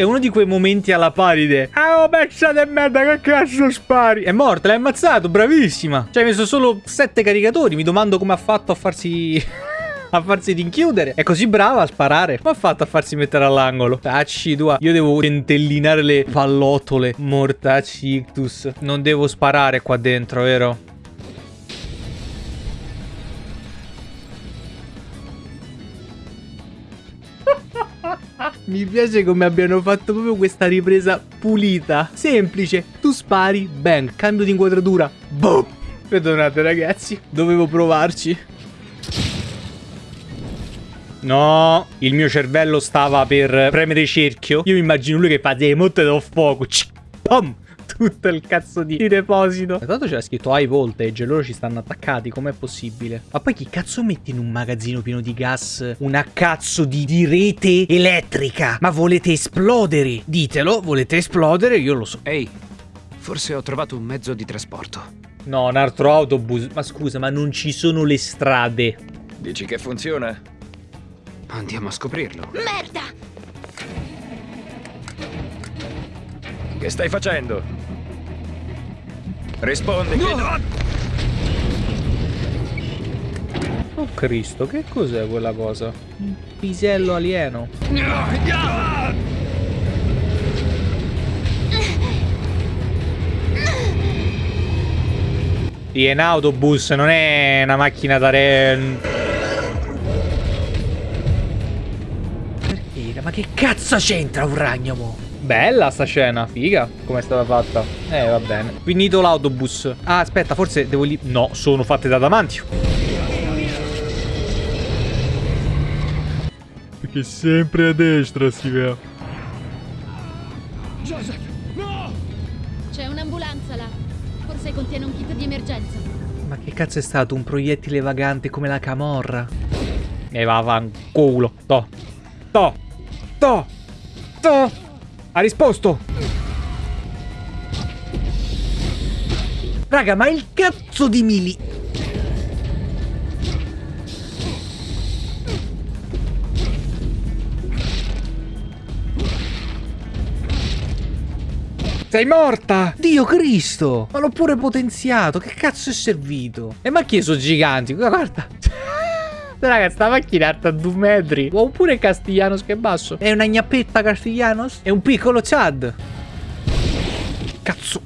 È uno di quei momenti alla paride. Ah, oh, pezza di merda, che cazzo spari? È morta, l'hai ammazzato, bravissima. Cioè, hai messo solo sette caricatori. Mi domando come ha fatto a farsi... a farsi rinchiudere. È così brava a sparare. Come ha fatto a farsi mettere all'angolo? Tacci tua. Io devo centellinare le pallottole. Mortacci ictus. Non devo sparare qua dentro, vero? Mi piace come abbiano fatto proprio questa ripresa pulita. Semplice. Tu spari, bang, cambio di inquadratura. Boom. Perdonate ragazzi, dovevo provarci. No, il mio cervello stava per premere cerchio. Io mi immagino lui che fa dei motte da fuoco. Pum. Tutto il cazzo di, di deposito. Tanto c'era scritto high voltage e loro ci stanno attaccati, com'è possibile? Ma poi chi cazzo mette in un magazzino pieno di gas una cazzo di, di rete elettrica? Ma volete esplodere? Ditelo, volete esplodere? Io lo so. Ehi, forse ho trovato un mezzo di trasporto. No, un altro autobus. Ma scusa, ma non ci sono le strade. Dici che funziona? Andiamo a scoprirlo. Merda! Che stai facendo? Rispondi che... Oh Cristo, che cos'è quella cosa? Un pisello alieno. Sì, è un autobus, non è una macchina da re... Perché? Ma che cazzo c'entra un ragno, Bella sta scena, figa, come è stata fatta. Eh, va bene. Finito l'autobus. Ah, aspetta, forse devo lì... No, sono fatte da damantio. Perché sempre a destra si vede. C'è un'ambulanza là. Forse contiene un kit di emergenza. Ma che cazzo è stato? Un proiettile vagante come la camorra? E va fanculo. To. To. To. To. Ha risposto. Raga, ma il cazzo di Mili... Sei morta! Dio Cristo! Ma l'ho pure potenziato. Che cazzo è servito? E ma chi sono giganti? Guarda. Raga, sta macchina è alta due metri. Oppure Castiglianos che è basso. È una gnappetta Castiglianos? È un piccolo Chad. Cazzo.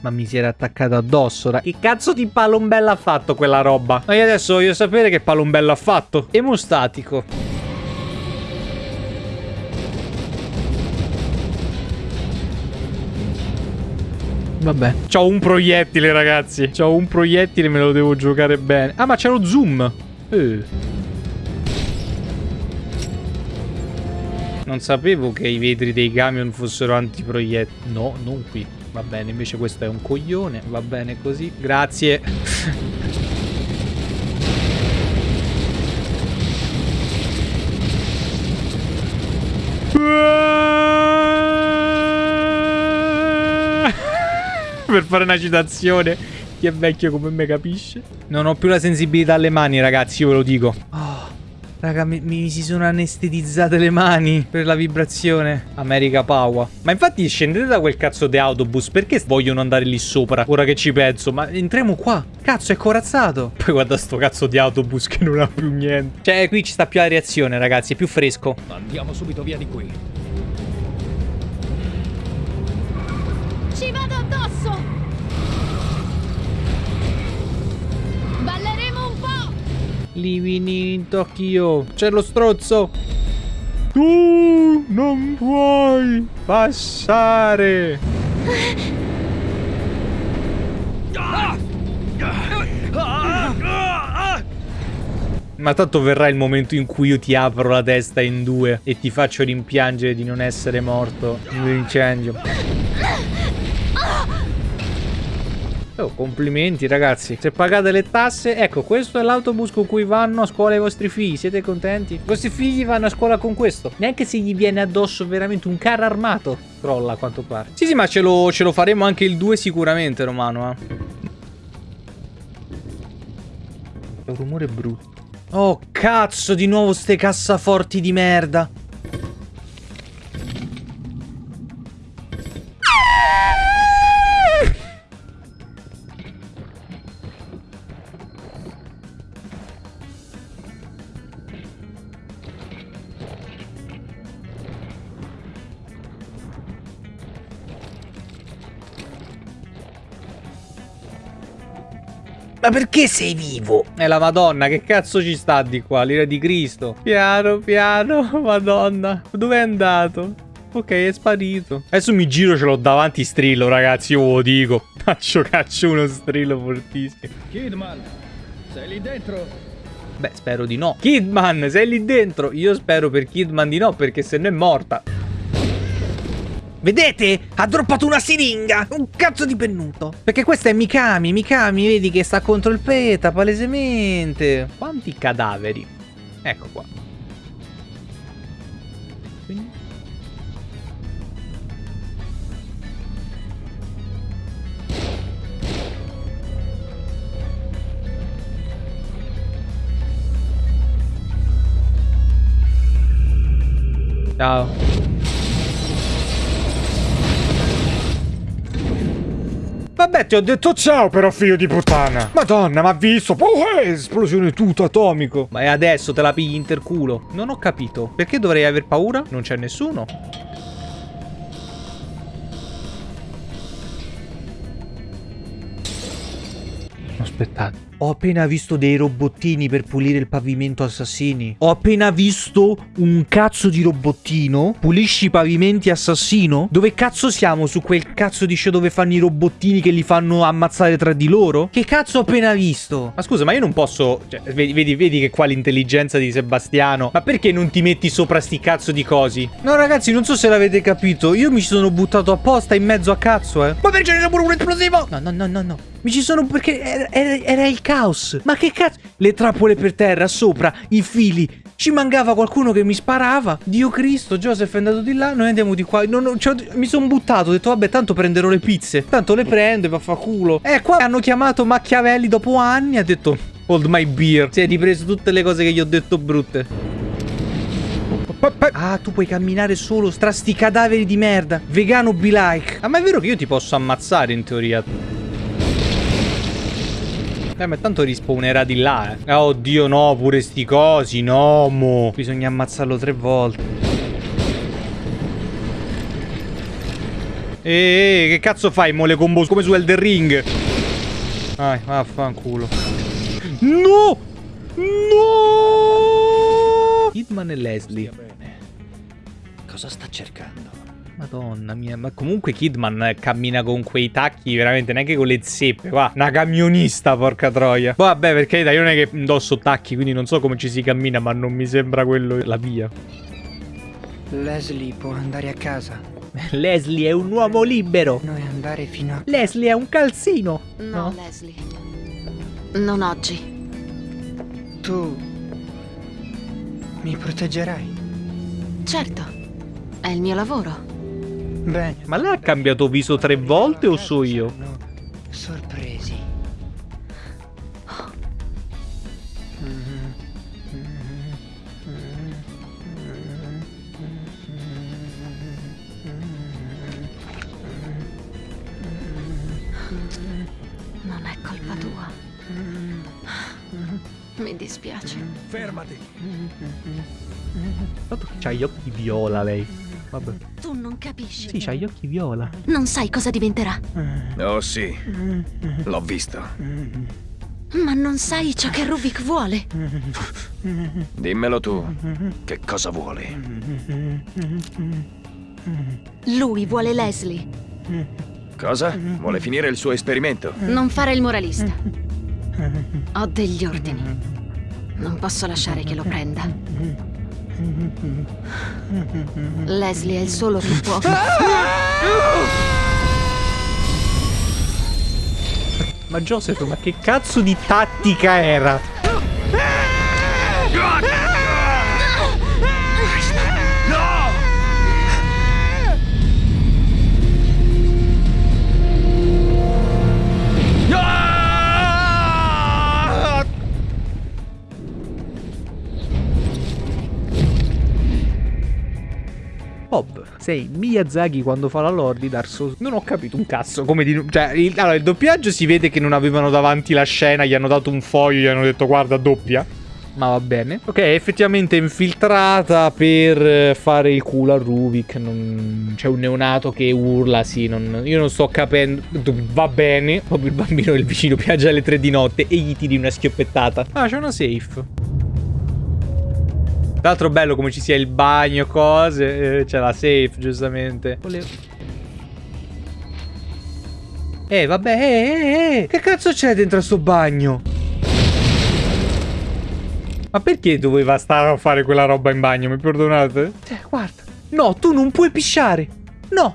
Ma mi si era attaccato addosso. Che cazzo di palombella ha fatto quella roba? Ma io adesso voglio sapere che palombello ha fatto. Emostatico. Vabbè. C'ho un proiettile, ragazzi. C'ho un proiettile, me lo devo giocare bene. Ah, ma c'è lo zoom. Eh. Non sapevo che i vetri dei camion fossero antiproiettili. No, non qui. Va bene, invece questo è un coglione. Va bene così. Grazie. per fare una citazione. Chi è vecchio come me capisce. Non ho più la sensibilità alle mani, ragazzi, io ve lo dico. Oh, raga, mi, mi, si sono anestetizzate le mani per la vibrazione. America Power. Ma infatti scendete da quel cazzo di autobus. Perché vogliono andare lì sopra? Ora che ci penso. Ma entriamo qua. Cazzo, è corazzato. Poi guarda sto cazzo di autobus che non ha più niente. Cioè, qui ci sta più la reazione, ragazzi. È più fresco. Andiamo subito via di qui. Livini in Tokyo. C'è lo strozzo. Tu non puoi passare. Ma tanto verrà il momento in cui io ti apro la testa in due e ti faccio rimpiangere di non essere morto in un incendio. Oh, complimenti ragazzi. Se pagate le tasse, ecco, questo è l'autobus con cui vanno a scuola i vostri figli. Siete contenti? I vostri figli vanno a scuola con questo. Neanche se gli viene addosso veramente un carro armato. Crolla a quanto pare. Sì, sì, ma ce lo, ce lo faremo anche il 2 sicuramente, Romano. Eh. È un rumore brutto. Oh, cazzo, di nuovo ste cassaforti di merda. Ma perché sei vivo? È la madonna, che cazzo ci sta di qua? L'ira di Cristo. Piano, piano, madonna. Dove è andato? Ok, è sparito. Adesso mi giro, ce l'ho davanti strillo, ragazzi, io ve lo dico. Caccio, caccio uno strillo fortissimo. Kidman, sei lì dentro? Beh, spero di no. Kidman, sei lì dentro? Io spero per Kidman di no, perché se no è morta. Vedete? Ha droppato una siringa! Un cazzo di pennuto! Perché questa è Mikami, Mikami, vedi che sta contro il PETA, palesemente. Quanti cadaveri? Ecco qua. Ciao. Vabbè, ti ho detto ciao però, figlio di puttana. Madonna, ma ha visto? Oh, eh, esplosione tutto atomico. Ma è adesso te la pigli interculo. Non ho capito. Perché dovrei aver paura? Non c'è nessuno. Aspettate. Ho appena visto dei robottini per pulire il pavimento assassini. Ho appena visto un cazzo di robottino. Pulisci i pavimenti assassino? Dove cazzo siamo? Su quel cazzo di show dove fanno i robottini che li fanno ammazzare tra di loro? Che cazzo ho appena visto? Ma scusa, ma io non posso... Cioè, vedi, vedi, vedi che qua l'intelligenza di Sebastiano. Ma perché non ti metti sopra sti cazzo di cosi? No ragazzi, non so se l'avete capito. Io mi sono buttato apposta in mezzo a cazzo, eh. Ma perché c'è pure un esplosivo? No, no, no, no, no. Mi ci sono perché era, era, era il caos. Ma che cazzo? Le trappole per terra, sopra, i fili. Ci mancava qualcuno che mi sparava. Dio Cristo, Joseph è andato di là, noi andiamo di qua. Non, non, cioè, mi sono buttato, ho detto vabbè, tanto prenderò le pizze. Tanto le prendo e va a fa culo. Eh, qua hanno chiamato Machiavelli dopo anni, ha detto hold my beer. Si è ripreso tutte le cose che gli ho detto brutte. Ah, tu puoi camminare solo tra sti cadaveri di merda. Vegano be like. Ah, ma è vero che io ti posso ammazzare in teoria. Eh, ma tanto rispawnerà di là, eh. Oh, oddio, no, pure sti cosi, no, mo. Bisogna ammazzarlo tre volte. Eeeh, che cazzo fai, mo, le combo come su Elder Ring? Vai, vaffanculo. No! No! Hitman e Leslie. Cosa sta cercando? Madonna mia, ma comunque Kidman eh, cammina con quei tacchi veramente neanche con le zeppe, qua, una camionista, porca troia. Boh, vabbè, perché io non è che indosso tacchi, quindi non so come ci si cammina, ma non mi sembra quello la via. Leslie può andare a casa. Leslie è un uomo libero. Noi andare fino a... Leslie è un calzino. No, no? Leslie. Non oggi. Tu... mi proteggerai? Certo. È il mio lavoro. Bene. Ma lei ha cambiato viso tre volte o so io? Sorpresi. Non è colpa tua. Mi dispiace. Fermati. Tanto che c'ha gli occhi viola lei. Vabbè. Tu non capisci. Sì, c'ha gli occhi viola. Non sai cosa diventerà. Oh sì, l'ho visto. Ma non sai ciò che Rubik vuole. Dimmelo tu, che cosa vuole? Lui vuole Leslie. Cosa? Vuole finire il suo esperimento? Non fare il moralista. Ho degli ordini. Non posso lasciare che lo prenda. Leslie è il solo che può. Ma Joseph, ma che cazzo di tattica era? Sei Miyazaki quando fa la lore di Dark Souls. Non ho capito un cazzo come di... Cioè, il, allora, il doppiaggio si vede che non avevano davanti la scena, gli hanno dato un foglio, gli hanno detto guarda doppia. Ma va bene. Ok, effettivamente infiltrata per fare il culo a Rubik. Non... C'è un neonato che urla, sì. Non... Io non sto capendo. Va bene. Proprio il bambino del vicino piange alle tre di notte e gli tiri una schioppettata. Ah, c'è una safe. Tra l'altro bello come ci sia il bagno, cose. Eh, c'è la safe, giustamente. Volevo... Eh, vabbè, eh, eh, eh. Che cazzo c'è dentro sto bagno? Ma perché doveva stare a fare quella roba in bagno? Mi perdonate? Cioè, guarda. No, tu non puoi pisciare. No.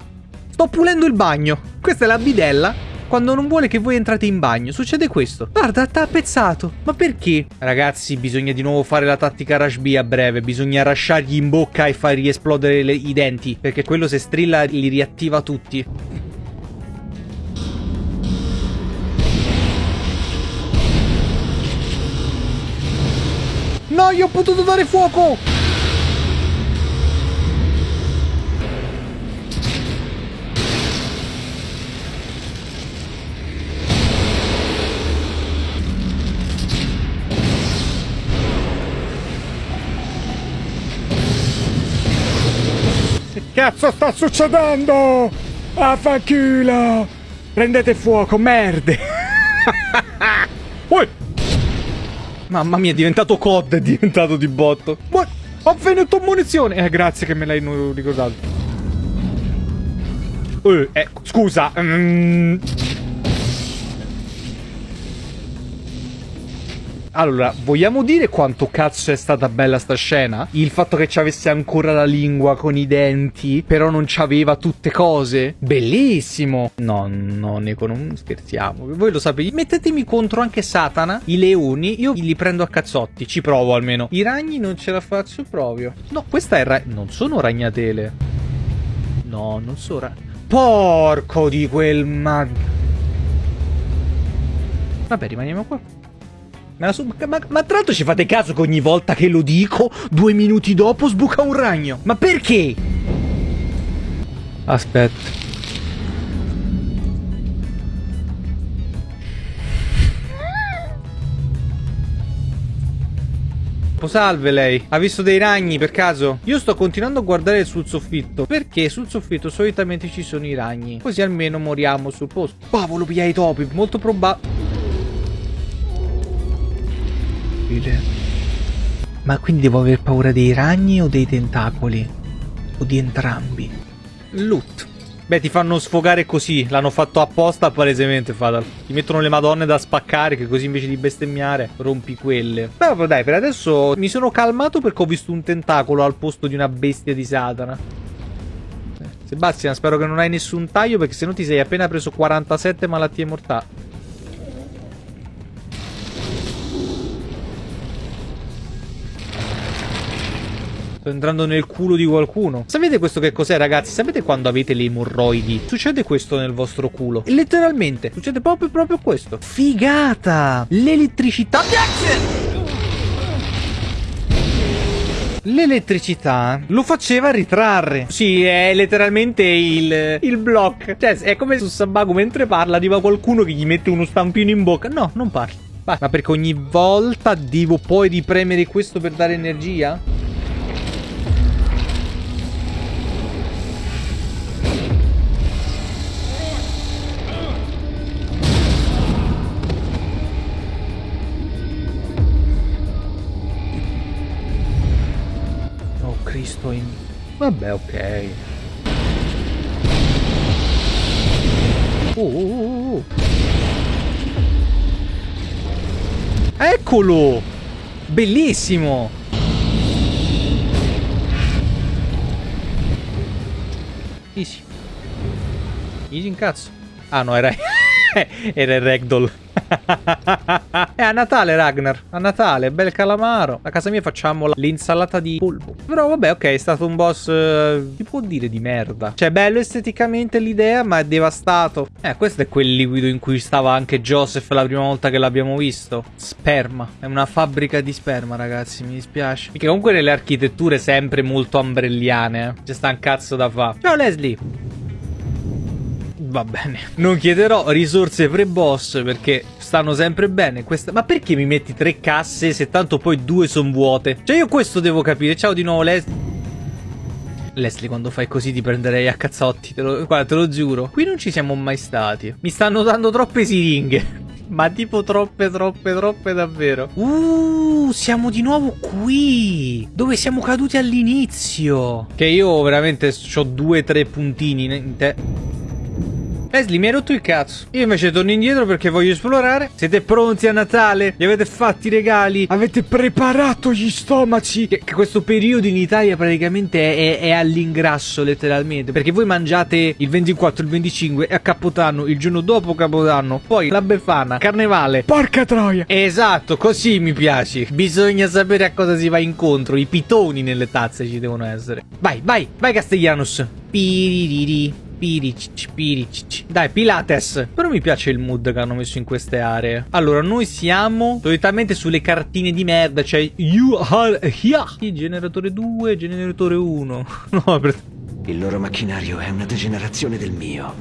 Sto pulendo il bagno. Questa è la bidella quando non vuole che voi entrate in bagno. Succede questo. Guarda, t'ha pezzato. Ma perché? Ragazzi, bisogna di nuovo fare la tattica Rush B a breve. Bisogna rasciargli in bocca e fargli esplodere le, i denti. Perché quello se strilla li riattiva tutti. No, io ho potuto dare fuoco! Cazzo sta succedendo? Ah, fanculo! Prendete fuoco, merde! Uè! Mamma mia, è diventato COD, è diventato di botto. Ma ho finito munizione! Eh, grazie che me l'hai ricordato. Eh, eh scusa. Mm. Allora, vogliamo dire quanto cazzo è stata bella sta scena? Il fatto che ci avesse ancora la lingua con i denti, però non c'aveva tutte cose? Bellissimo! No, no, Neko, non scherziamo. Voi lo sapete. Mettetemi contro anche Satana, i leoni, io li prendo a cazzotti, ci provo almeno. I ragni non ce la faccio proprio. No, questa è ra non sono ragnatele. No, non sono ra Porco di quel mag... Vabbè, rimaniamo qua. Ma, ma, ma, tra l'altro ci fate caso che ogni volta che lo dico, due minuti dopo sbuca un ragno? Ma perché? Aspetta. Salve lei, ha visto dei ragni per caso? Io sto continuando a guardare sul soffitto Perché sul soffitto solitamente ci sono i ragni Così almeno moriamo sul posto Cavolo, pia i topi, molto probabile possibile. Ma quindi devo aver paura dei ragni o dei tentacoli? O di entrambi? Loot. Beh, ti fanno sfogare così. L'hanno fatto apposta palesemente, Fatal. Ti mettono le madonne da spaccare, che così invece di bestemmiare rompi quelle. Vabbè, dai, per adesso mi sono calmato perché ho visto un tentacolo al posto di una bestia di Satana. Sebastian, spero che non hai nessun taglio perché sennò ti sei appena preso 47 malattie mortali. Entrando nel culo di qualcuno. Sapete questo che cos'è, ragazzi? Sapete quando avete le emorroidi? Succede questo nel vostro culo. E letteralmente, succede proprio, proprio questo. Figata! L'elettricità... L'elettricità lo faceva ritrarre. Sì, è letteralmente il, il block. Cioè, è come su Sabago mentre parla arriva qualcuno che gli mette uno stampino in bocca. No, non parli. Ma perché ogni volta devo poi ripremere questo per dare energia? Vabbè, ok. Uh, uh, uh. Eccolo! Bellissimo! Easy. Easy in cazzo. Ah no, era... era il ragdoll. è a Natale, Ragnar. A Natale, bel calamaro. A casa mia facciamo l'insalata di polpo. Però vabbè, ok, è stato un boss... Uh, si può dire di merda. Cioè, bello esteticamente l'idea, ma è devastato. Eh, questo è quel liquido in cui stava anche Joseph la prima volta che l'abbiamo visto. Sperma. È una fabbrica di sperma, ragazzi, mi dispiace. Perché comunque nelle architetture sempre molto ambrelliane. Eh. C'è sta un cazzo da fa. Ciao, Leslie va bene. Non chiederò risorse pre-boss perché stanno sempre bene. Questa... Ma perché mi metti tre casse se tanto poi due sono vuote? Cioè io questo devo capire. Ciao di nuovo Leslie. Leslie, quando fai così ti prenderei a cazzotti, te lo, guarda, te lo giuro. Qui non ci siamo mai stati. Mi stanno dando troppe siringhe. Ma tipo troppe, troppe, troppe davvero. Uh, siamo di nuovo qui. Dove siamo caduti all'inizio. Che io veramente ho due, tre puntini in te. Leslie mi hai rotto il cazzo. Io invece torno indietro perché voglio esplorare. Siete pronti a Natale? Gli avete fatti i regali? Avete preparato gli stomaci? Che, che questo periodo in Italia praticamente è, è, è all'ingrasso letteralmente. Perché voi mangiate il 24, il 25 e a Capodanno, il giorno dopo Capodanno. Poi la Befana, Carnevale. Porca troia! Esatto, così mi piaci. Bisogna sapere a cosa si va incontro. I pitoni nelle tazze ci devono essere. Vai, vai, vai Castellanos. Piririri. Piricic, piricic. Dai, Pilates. Però mi piace il mood che hanno messo in queste aree. Allora, noi siamo solitamente sulle cartine di merda. Cioè, you are here. Generatore 2, generatore 1. No, per... Il loro macchinario è una degenerazione del mio.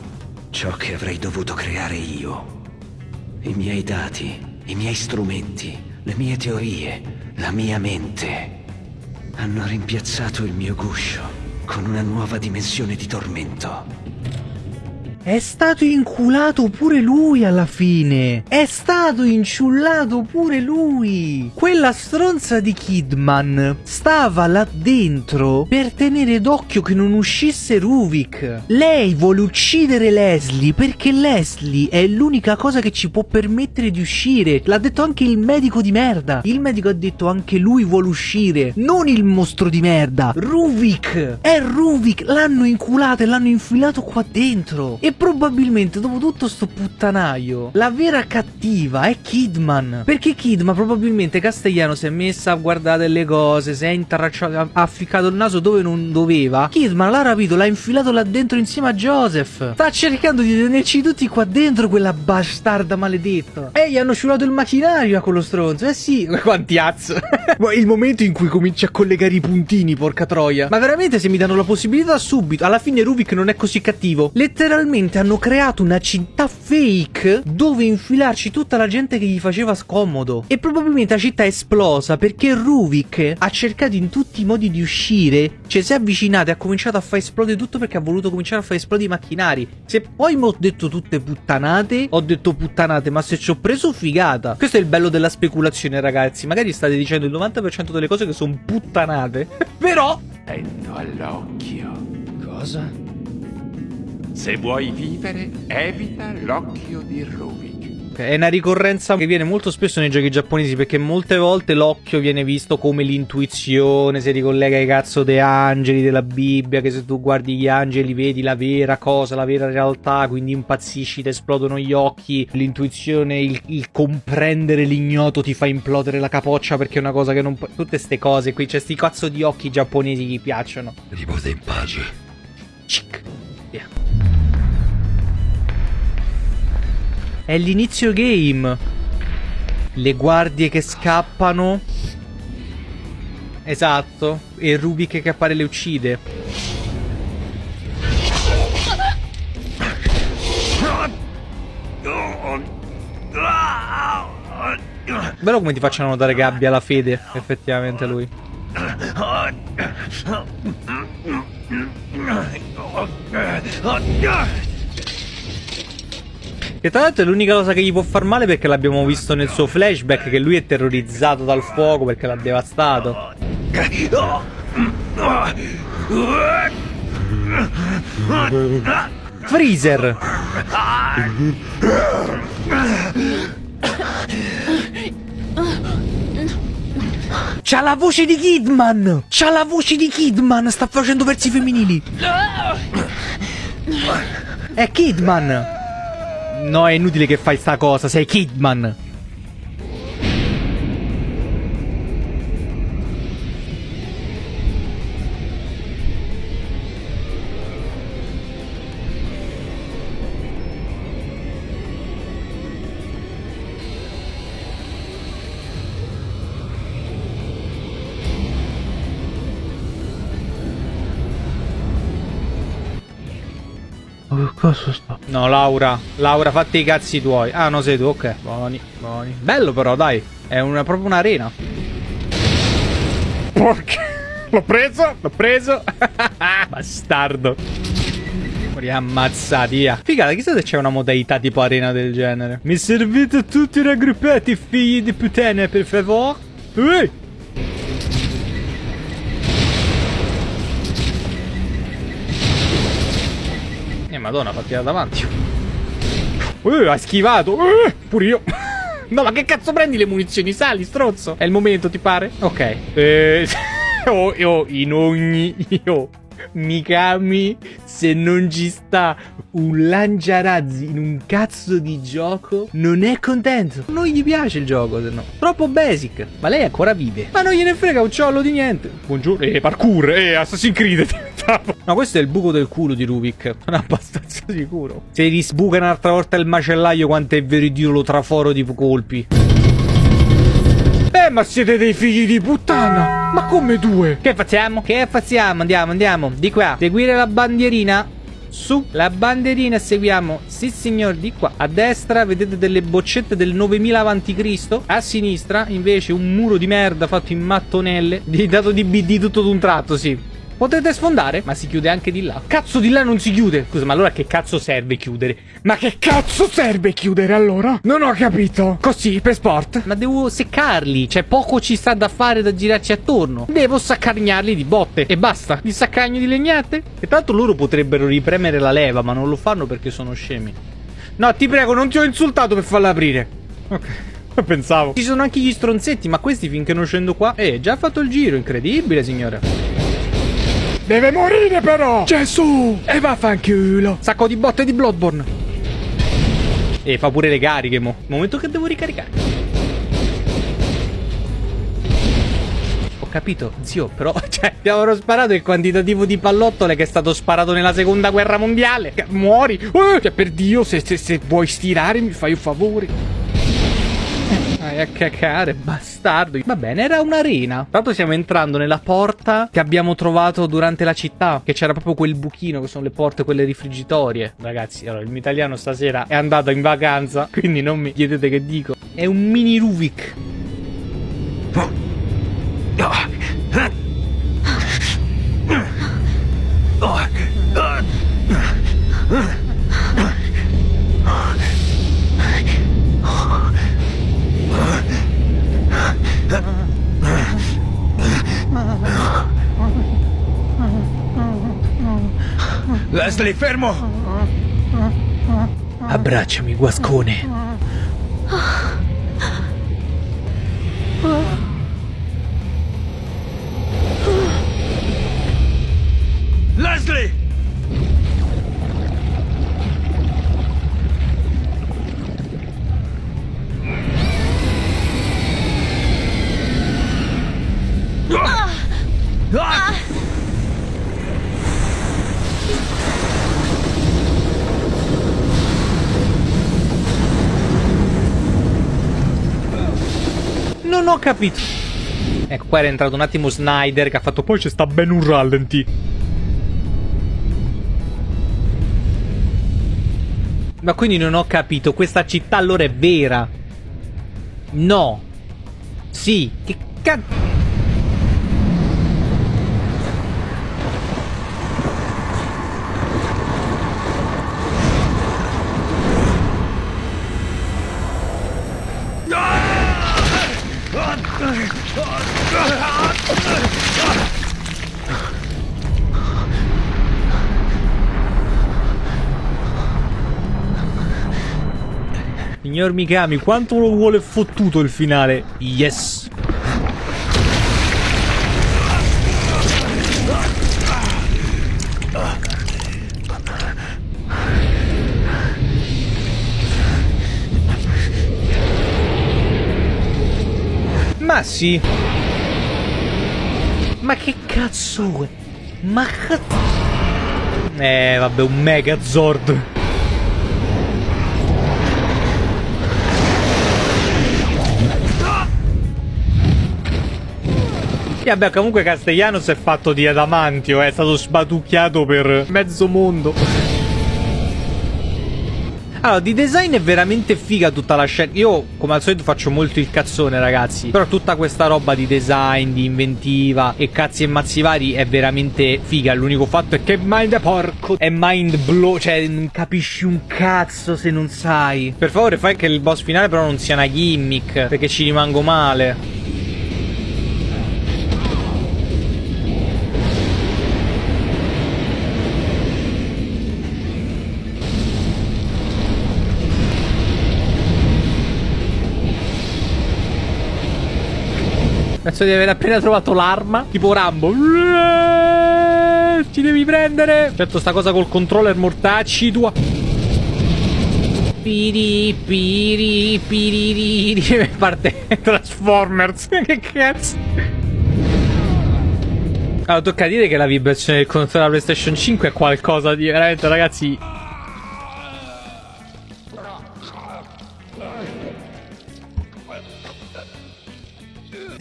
Ciò che avrei dovuto creare io. I miei dati, i miei strumenti, le mie teorie, la mia mente. Hanno rimpiazzato il mio guscio con una nuova dimensione di tormento. È stato inculato pure lui alla fine. È stato inciullato pure lui. Quella stronza di Kidman stava là dentro per tenere d'occhio che non uscisse Ruvik. Lei vuole uccidere Leslie perché Leslie è l'unica cosa che ci può permettere di uscire. L'ha detto anche il medico di merda. Il medico ha detto anche lui vuole uscire. Non il mostro di merda. Ruvik. È Ruvik. L'hanno inculato e l'hanno infilato qua dentro. E probabilmente dopo tutto sto puttanaio la vera cattiva è Kidman. Perché Kidman probabilmente Castellano si è messa a guardare le cose si è intracciato ha, ficcato il naso dove non doveva. Kidman l'ha rapito l'ha infilato là dentro insieme a Joseph. Sta cercando di tenerci tutti qua dentro quella bastarda maledetta. E gli hanno ciulato il macchinario a quello stronzo. Eh sì quanti azzo il momento in cui cominci a collegare i puntini porca troia. Ma veramente se mi danno la possibilità subito alla fine Rubik non è così cattivo. Letteralmente hanno creato una città fake dove infilarci tutta la gente che gli faceva scomodo. E probabilmente la città è esplosa perché Ruvik ha cercato in tutti i modi di uscire, cioè si è avvicinato e ha cominciato a far esplodere tutto perché ha voluto cominciare a far esplodere i macchinari. Se poi mi ho detto tutte puttanate, ho detto puttanate, ma se ci ho preso figata. Questo è il bello della speculazione, ragazzi. Magari state dicendo il 90% delle cose che sono puttanate. Però... Attento all'occhio. Cosa? Se vuoi vivere, evita l'occhio di Rubik. È una ricorrenza che viene molto spesso nei giochi giapponesi perché molte volte l'occhio viene visto come l'intuizione, si ricollega ai cazzo dei angeli della Bibbia, che se tu guardi gli angeli vedi la vera cosa, la vera realtà, quindi impazzisci, ti esplodono gli occhi, l'intuizione, il, il comprendere l'ignoto ti fa implodere la capoccia perché è una cosa che non... Tutte ste cose qui, c'è sti cazzo di occhi giapponesi che gli piacciono. Riposa in pace. Cic. È l'inizio game. Le guardie che scappano. Esatto. E Rubik che appare le uccide. Bello come ti facciano che abbia la fede, effettivamente lui. Che tra l'altro è l'unica cosa che gli può far male perché l'abbiamo visto nel suo flashback che lui è terrorizzato dal fuoco perché l'ha devastato. Freezer! C'ha la voce di Kidman! C'ha la voce di Kidman! Sta facendo versi femminili! È Kidman! No, è inutile che fai sta cosa, sei Kidman. che cosa? No, Laura. Laura, fatti i cazzi tuoi. Ah, no, sei tu, ok. Buoni, buoni. Bello però, dai. È una, proprio un'arena. Porca. L'ho preso, l'ho preso. Bastardo. Morì ammazzati, via. Figata, chissà se c'è una modalità tipo arena del genere. Mi servite tutti raggruppati, figli di puttane, per favore? Ehi! Madonna, partita davanti. Uh, ha schivato. Uh, pure io. No, ma che cazzo prendi le munizioni? Sali, strozzo. È il momento, ti pare? Ok. Eh, oh, oh, in ogni... Io... Mikami, se non ci sta un lanciarazzi in un cazzo di gioco, non è contento. Non gli piace il gioco, se no. Troppo basic. Ma lei ancora vive. Ma non gliene frega un ciollo di niente. Buongiorno. Eh, parkour. Eh, Assassin's Creed diventavo. No, questo è il buco del culo di Rubik. Sono abbastanza sicuro. Se risbuca un'altra volta il macellaio, quanto è veritiero lo traforo di colpi. Eh, ma siete dei figli di puttana! Ma come due? Che facciamo? Che facciamo? Andiamo, andiamo. Di qua. Seguire la bandierina. Su, la bandierina seguiamo. Sì, signor, di qua. A destra vedete delle boccette del 9000 a.C. A sinistra, invece, un muro di merda fatto in mattonelle. Dato di BD tutto d'un tratto, sì. Potete sfondare, ma si chiude anche di là. Cazzo, di là non si chiude. Scusa, ma allora che cazzo serve chiudere? Ma che cazzo serve chiudere allora? Non ho capito. Così, per sport? Ma devo seccarli. Cioè, poco ci sta da fare da girarci attorno. Devo saccagnarli di botte. E basta. Di saccagno di legnate. E tanto loro potrebbero ripremere la leva, ma non lo fanno perché sono scemi. No, ti prego, non ti ho insultato per farla aprire. Ok. Pensavo. Ci sono anche gli stronzetti, ma questi finché non scendo qua... Eh, già fatto il giro, incredibile, signora. Deve morire però! Gesù! E vaffanculo! Sacco di botte di Bloodborne. E fa pure le cariche, mo. Momento che devo ricaricare. Ho capito, zio, però, cioè, abbiamo sparato il quantitativo di pallottole che è stato sparato nella seconda guerra mondiale. Muori! Uh, cioè, per Dio, se, se, se vuoi stirare mi fai un favore. A cacare, bastardo. Va bene, era un'arena. Tanto stiamo entrando nella porta che abbiamo trovato durante la città. Che c'era proprio quel buchino, che sono le porte, quelle rifrigitorie. Ragazzi, allora, il mio italiano stasera è andato in vacanza. Quindi non mi chiedete che dico. È un mini Rubik. Leslie, fermo! Abbracciami, guascone. Leslie! Non ho capito. Ecco, qua era entrato un attimo Snyder che ha fatto poi c'è sta ben un rallenti. Ma quindi non ho capito, questa città allora è vera? No. Sì, che cazzo... Signor Mikami, quanto lo vuole fottuto il finale? Yes! Ma sì! Ma che cazzo è? Ma cazzo... Eh, vabbè, un Megazord. E vabbè, comunque Castellanos è fatto di adamantio, è stato sbatucchiato per mezzo mondo. Allora, di design è veramente figa tutta la scena. Io, come al solito, faccio molto il cazzone, ragazzi. Però tutta questa roba di design, di inventiva e cazzi e mazzi vari è veramente figa. L'unico fatto è che mind porco è mind blow. Cioè, non capisci un cazzo se non sai. Per favore, fai che il boss finale però non sia una gimmick. Perché ci rimango male. Penso di aver appena trovato l'arma. Tipo Rambo. Ci devi prendere. Certo, sta cosa col controller mortacci tua. Piri, piri, piriri. Parte Transformers. che cazzo. Allora, tocca dire che la vibrazione del controller della PlayStation 5 è qualcosa di veramente, ragazzi.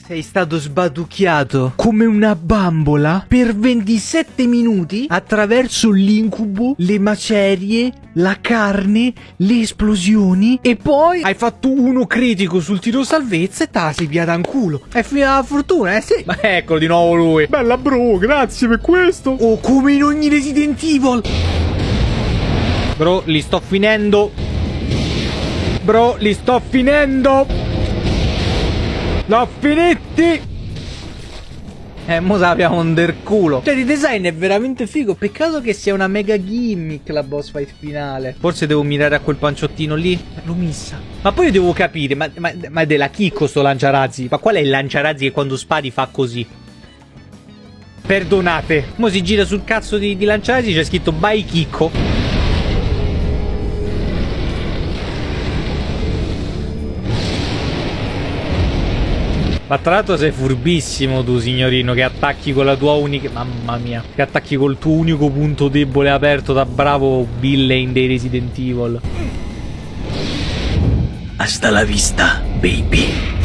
Sei stato sbaducchiato come una bambola per 27 minuti attraverso l'incubo, le macerie, la carne, le esplosioni e poi hai fatto uno critico sul tiro salvezza e te la sei piata in culo. È finita la fortuna, eh sì. Ma eccolo di nuovo lui. Bella bro, grazie per questo. Oh, come in ogni Resident Evil. Bro, li sto finendo. Bro, li sto finendo. L'ho finiti! Eh, mo sappiamo under culo. Cioè, di design è veramente figo. Peccato che sia una mega gimmick la boss fight finale. Forse devo mirare a quel panciottino lì. L'ho missa. Ma poi io devo capire, ma, ma, ma è della Kiko sto lanciarazzi? Ma qual è il lanciarazzi che quando spari fa così? Perdonate. Mo si gira sul cazzo di, di lanciarazzi c'è scritto by Kiko. Ma tra l'altro sei furbissimo tu, signorino, che attacchi con la tua unica... Mamma mia. Che attacchi col tuo unico punto debole aperto da bravo villain dei Resident Evil. Hasta la vista, baby.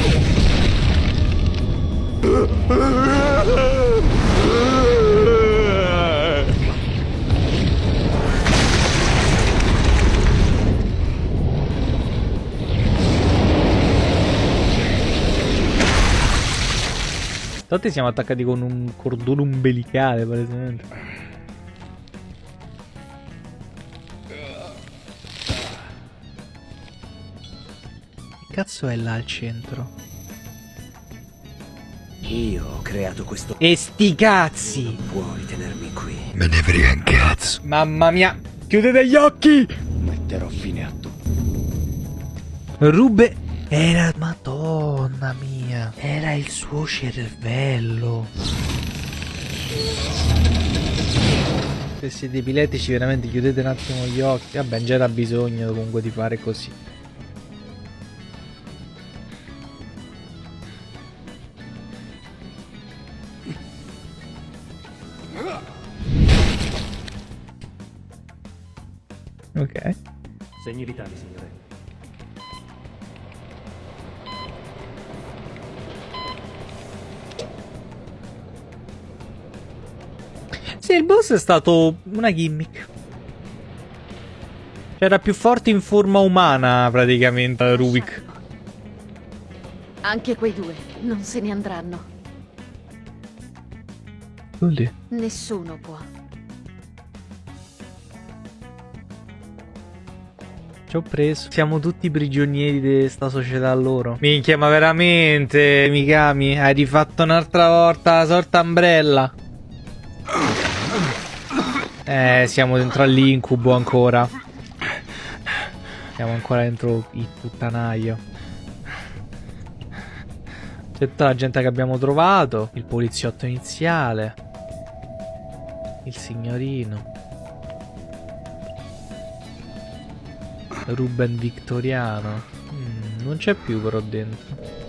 Tanti siamo attaccati con un cordone umbilicale, palesemente. Che cazzo è là al centro? Io ho creato questo... E sti cazzi! Non puoi tenermi qui. Me ne frega un cazzo. Mamma mia! Chiudete gli occhi! Metterò fine a tutto. Rube era... Madonna mia. Era il suo cervello. Se siete epiletici veramente chiudete un attimo gli occhi. Vabbè, già era bisogno comunque di fare così. Ok. Segni vitali, signore. Sì, il boss è stato una gimmick. C'era più forte in forma umana, praticamente, Rubik. Anche quei due non se ne andranno. Lì. Nessuno può. Ci ho preso. Siamo tutti prigionieri di sta società loro. Minchia, ma veramente, Mikami, hai rifatto un'altra volta la sorta Umbrella. Eh, siamo dentro all'incubo ancora. Siamo ancora dentro il puttanaio. C'è tutta la gente che abbiamo trovato. Il poliziotto iniziale. Il signorino. Ruben Victoriano. Mm, non c'è più però dentro.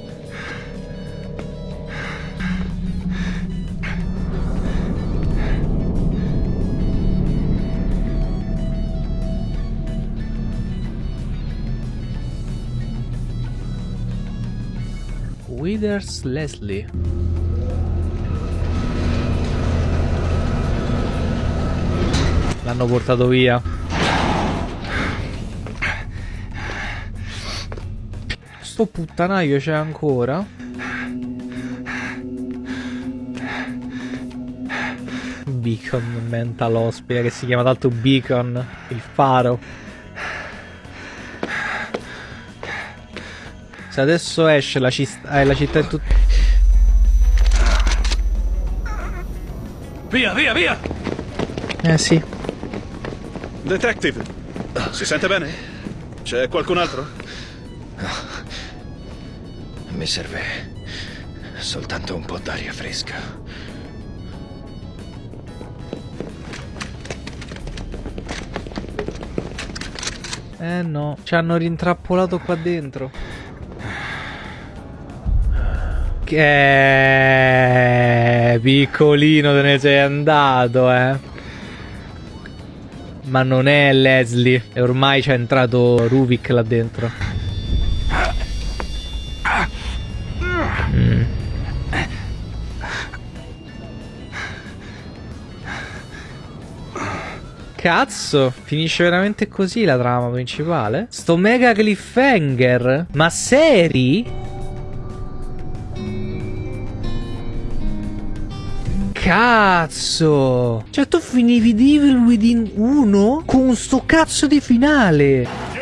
Withers Leslie. L'hanno portato via. Sto puttanaio c'è ancora? Beacon Mental Ospite che si chiama tanto Beacon, il faro. Se adesso esce la, eh, la città è tutta... Via, via, via! Eh sì. Detective, si sente bene? C'è qualcun altro? Mi serve Soltanto un po' d'aria fresca. Eh no, ci hanno rintrappolato qua dentro. Che piccolino te ne sei andato, eh. Ma non è Leslie. E ormai c'è entrato Ruvik là dentro. Mm. Cazzo, finisce veramente così la trama principale? Sto mega cliffhanger? Ma seri? Cazzo! Cioè tu finivi Devil Within 1 con sto cazzo di finale!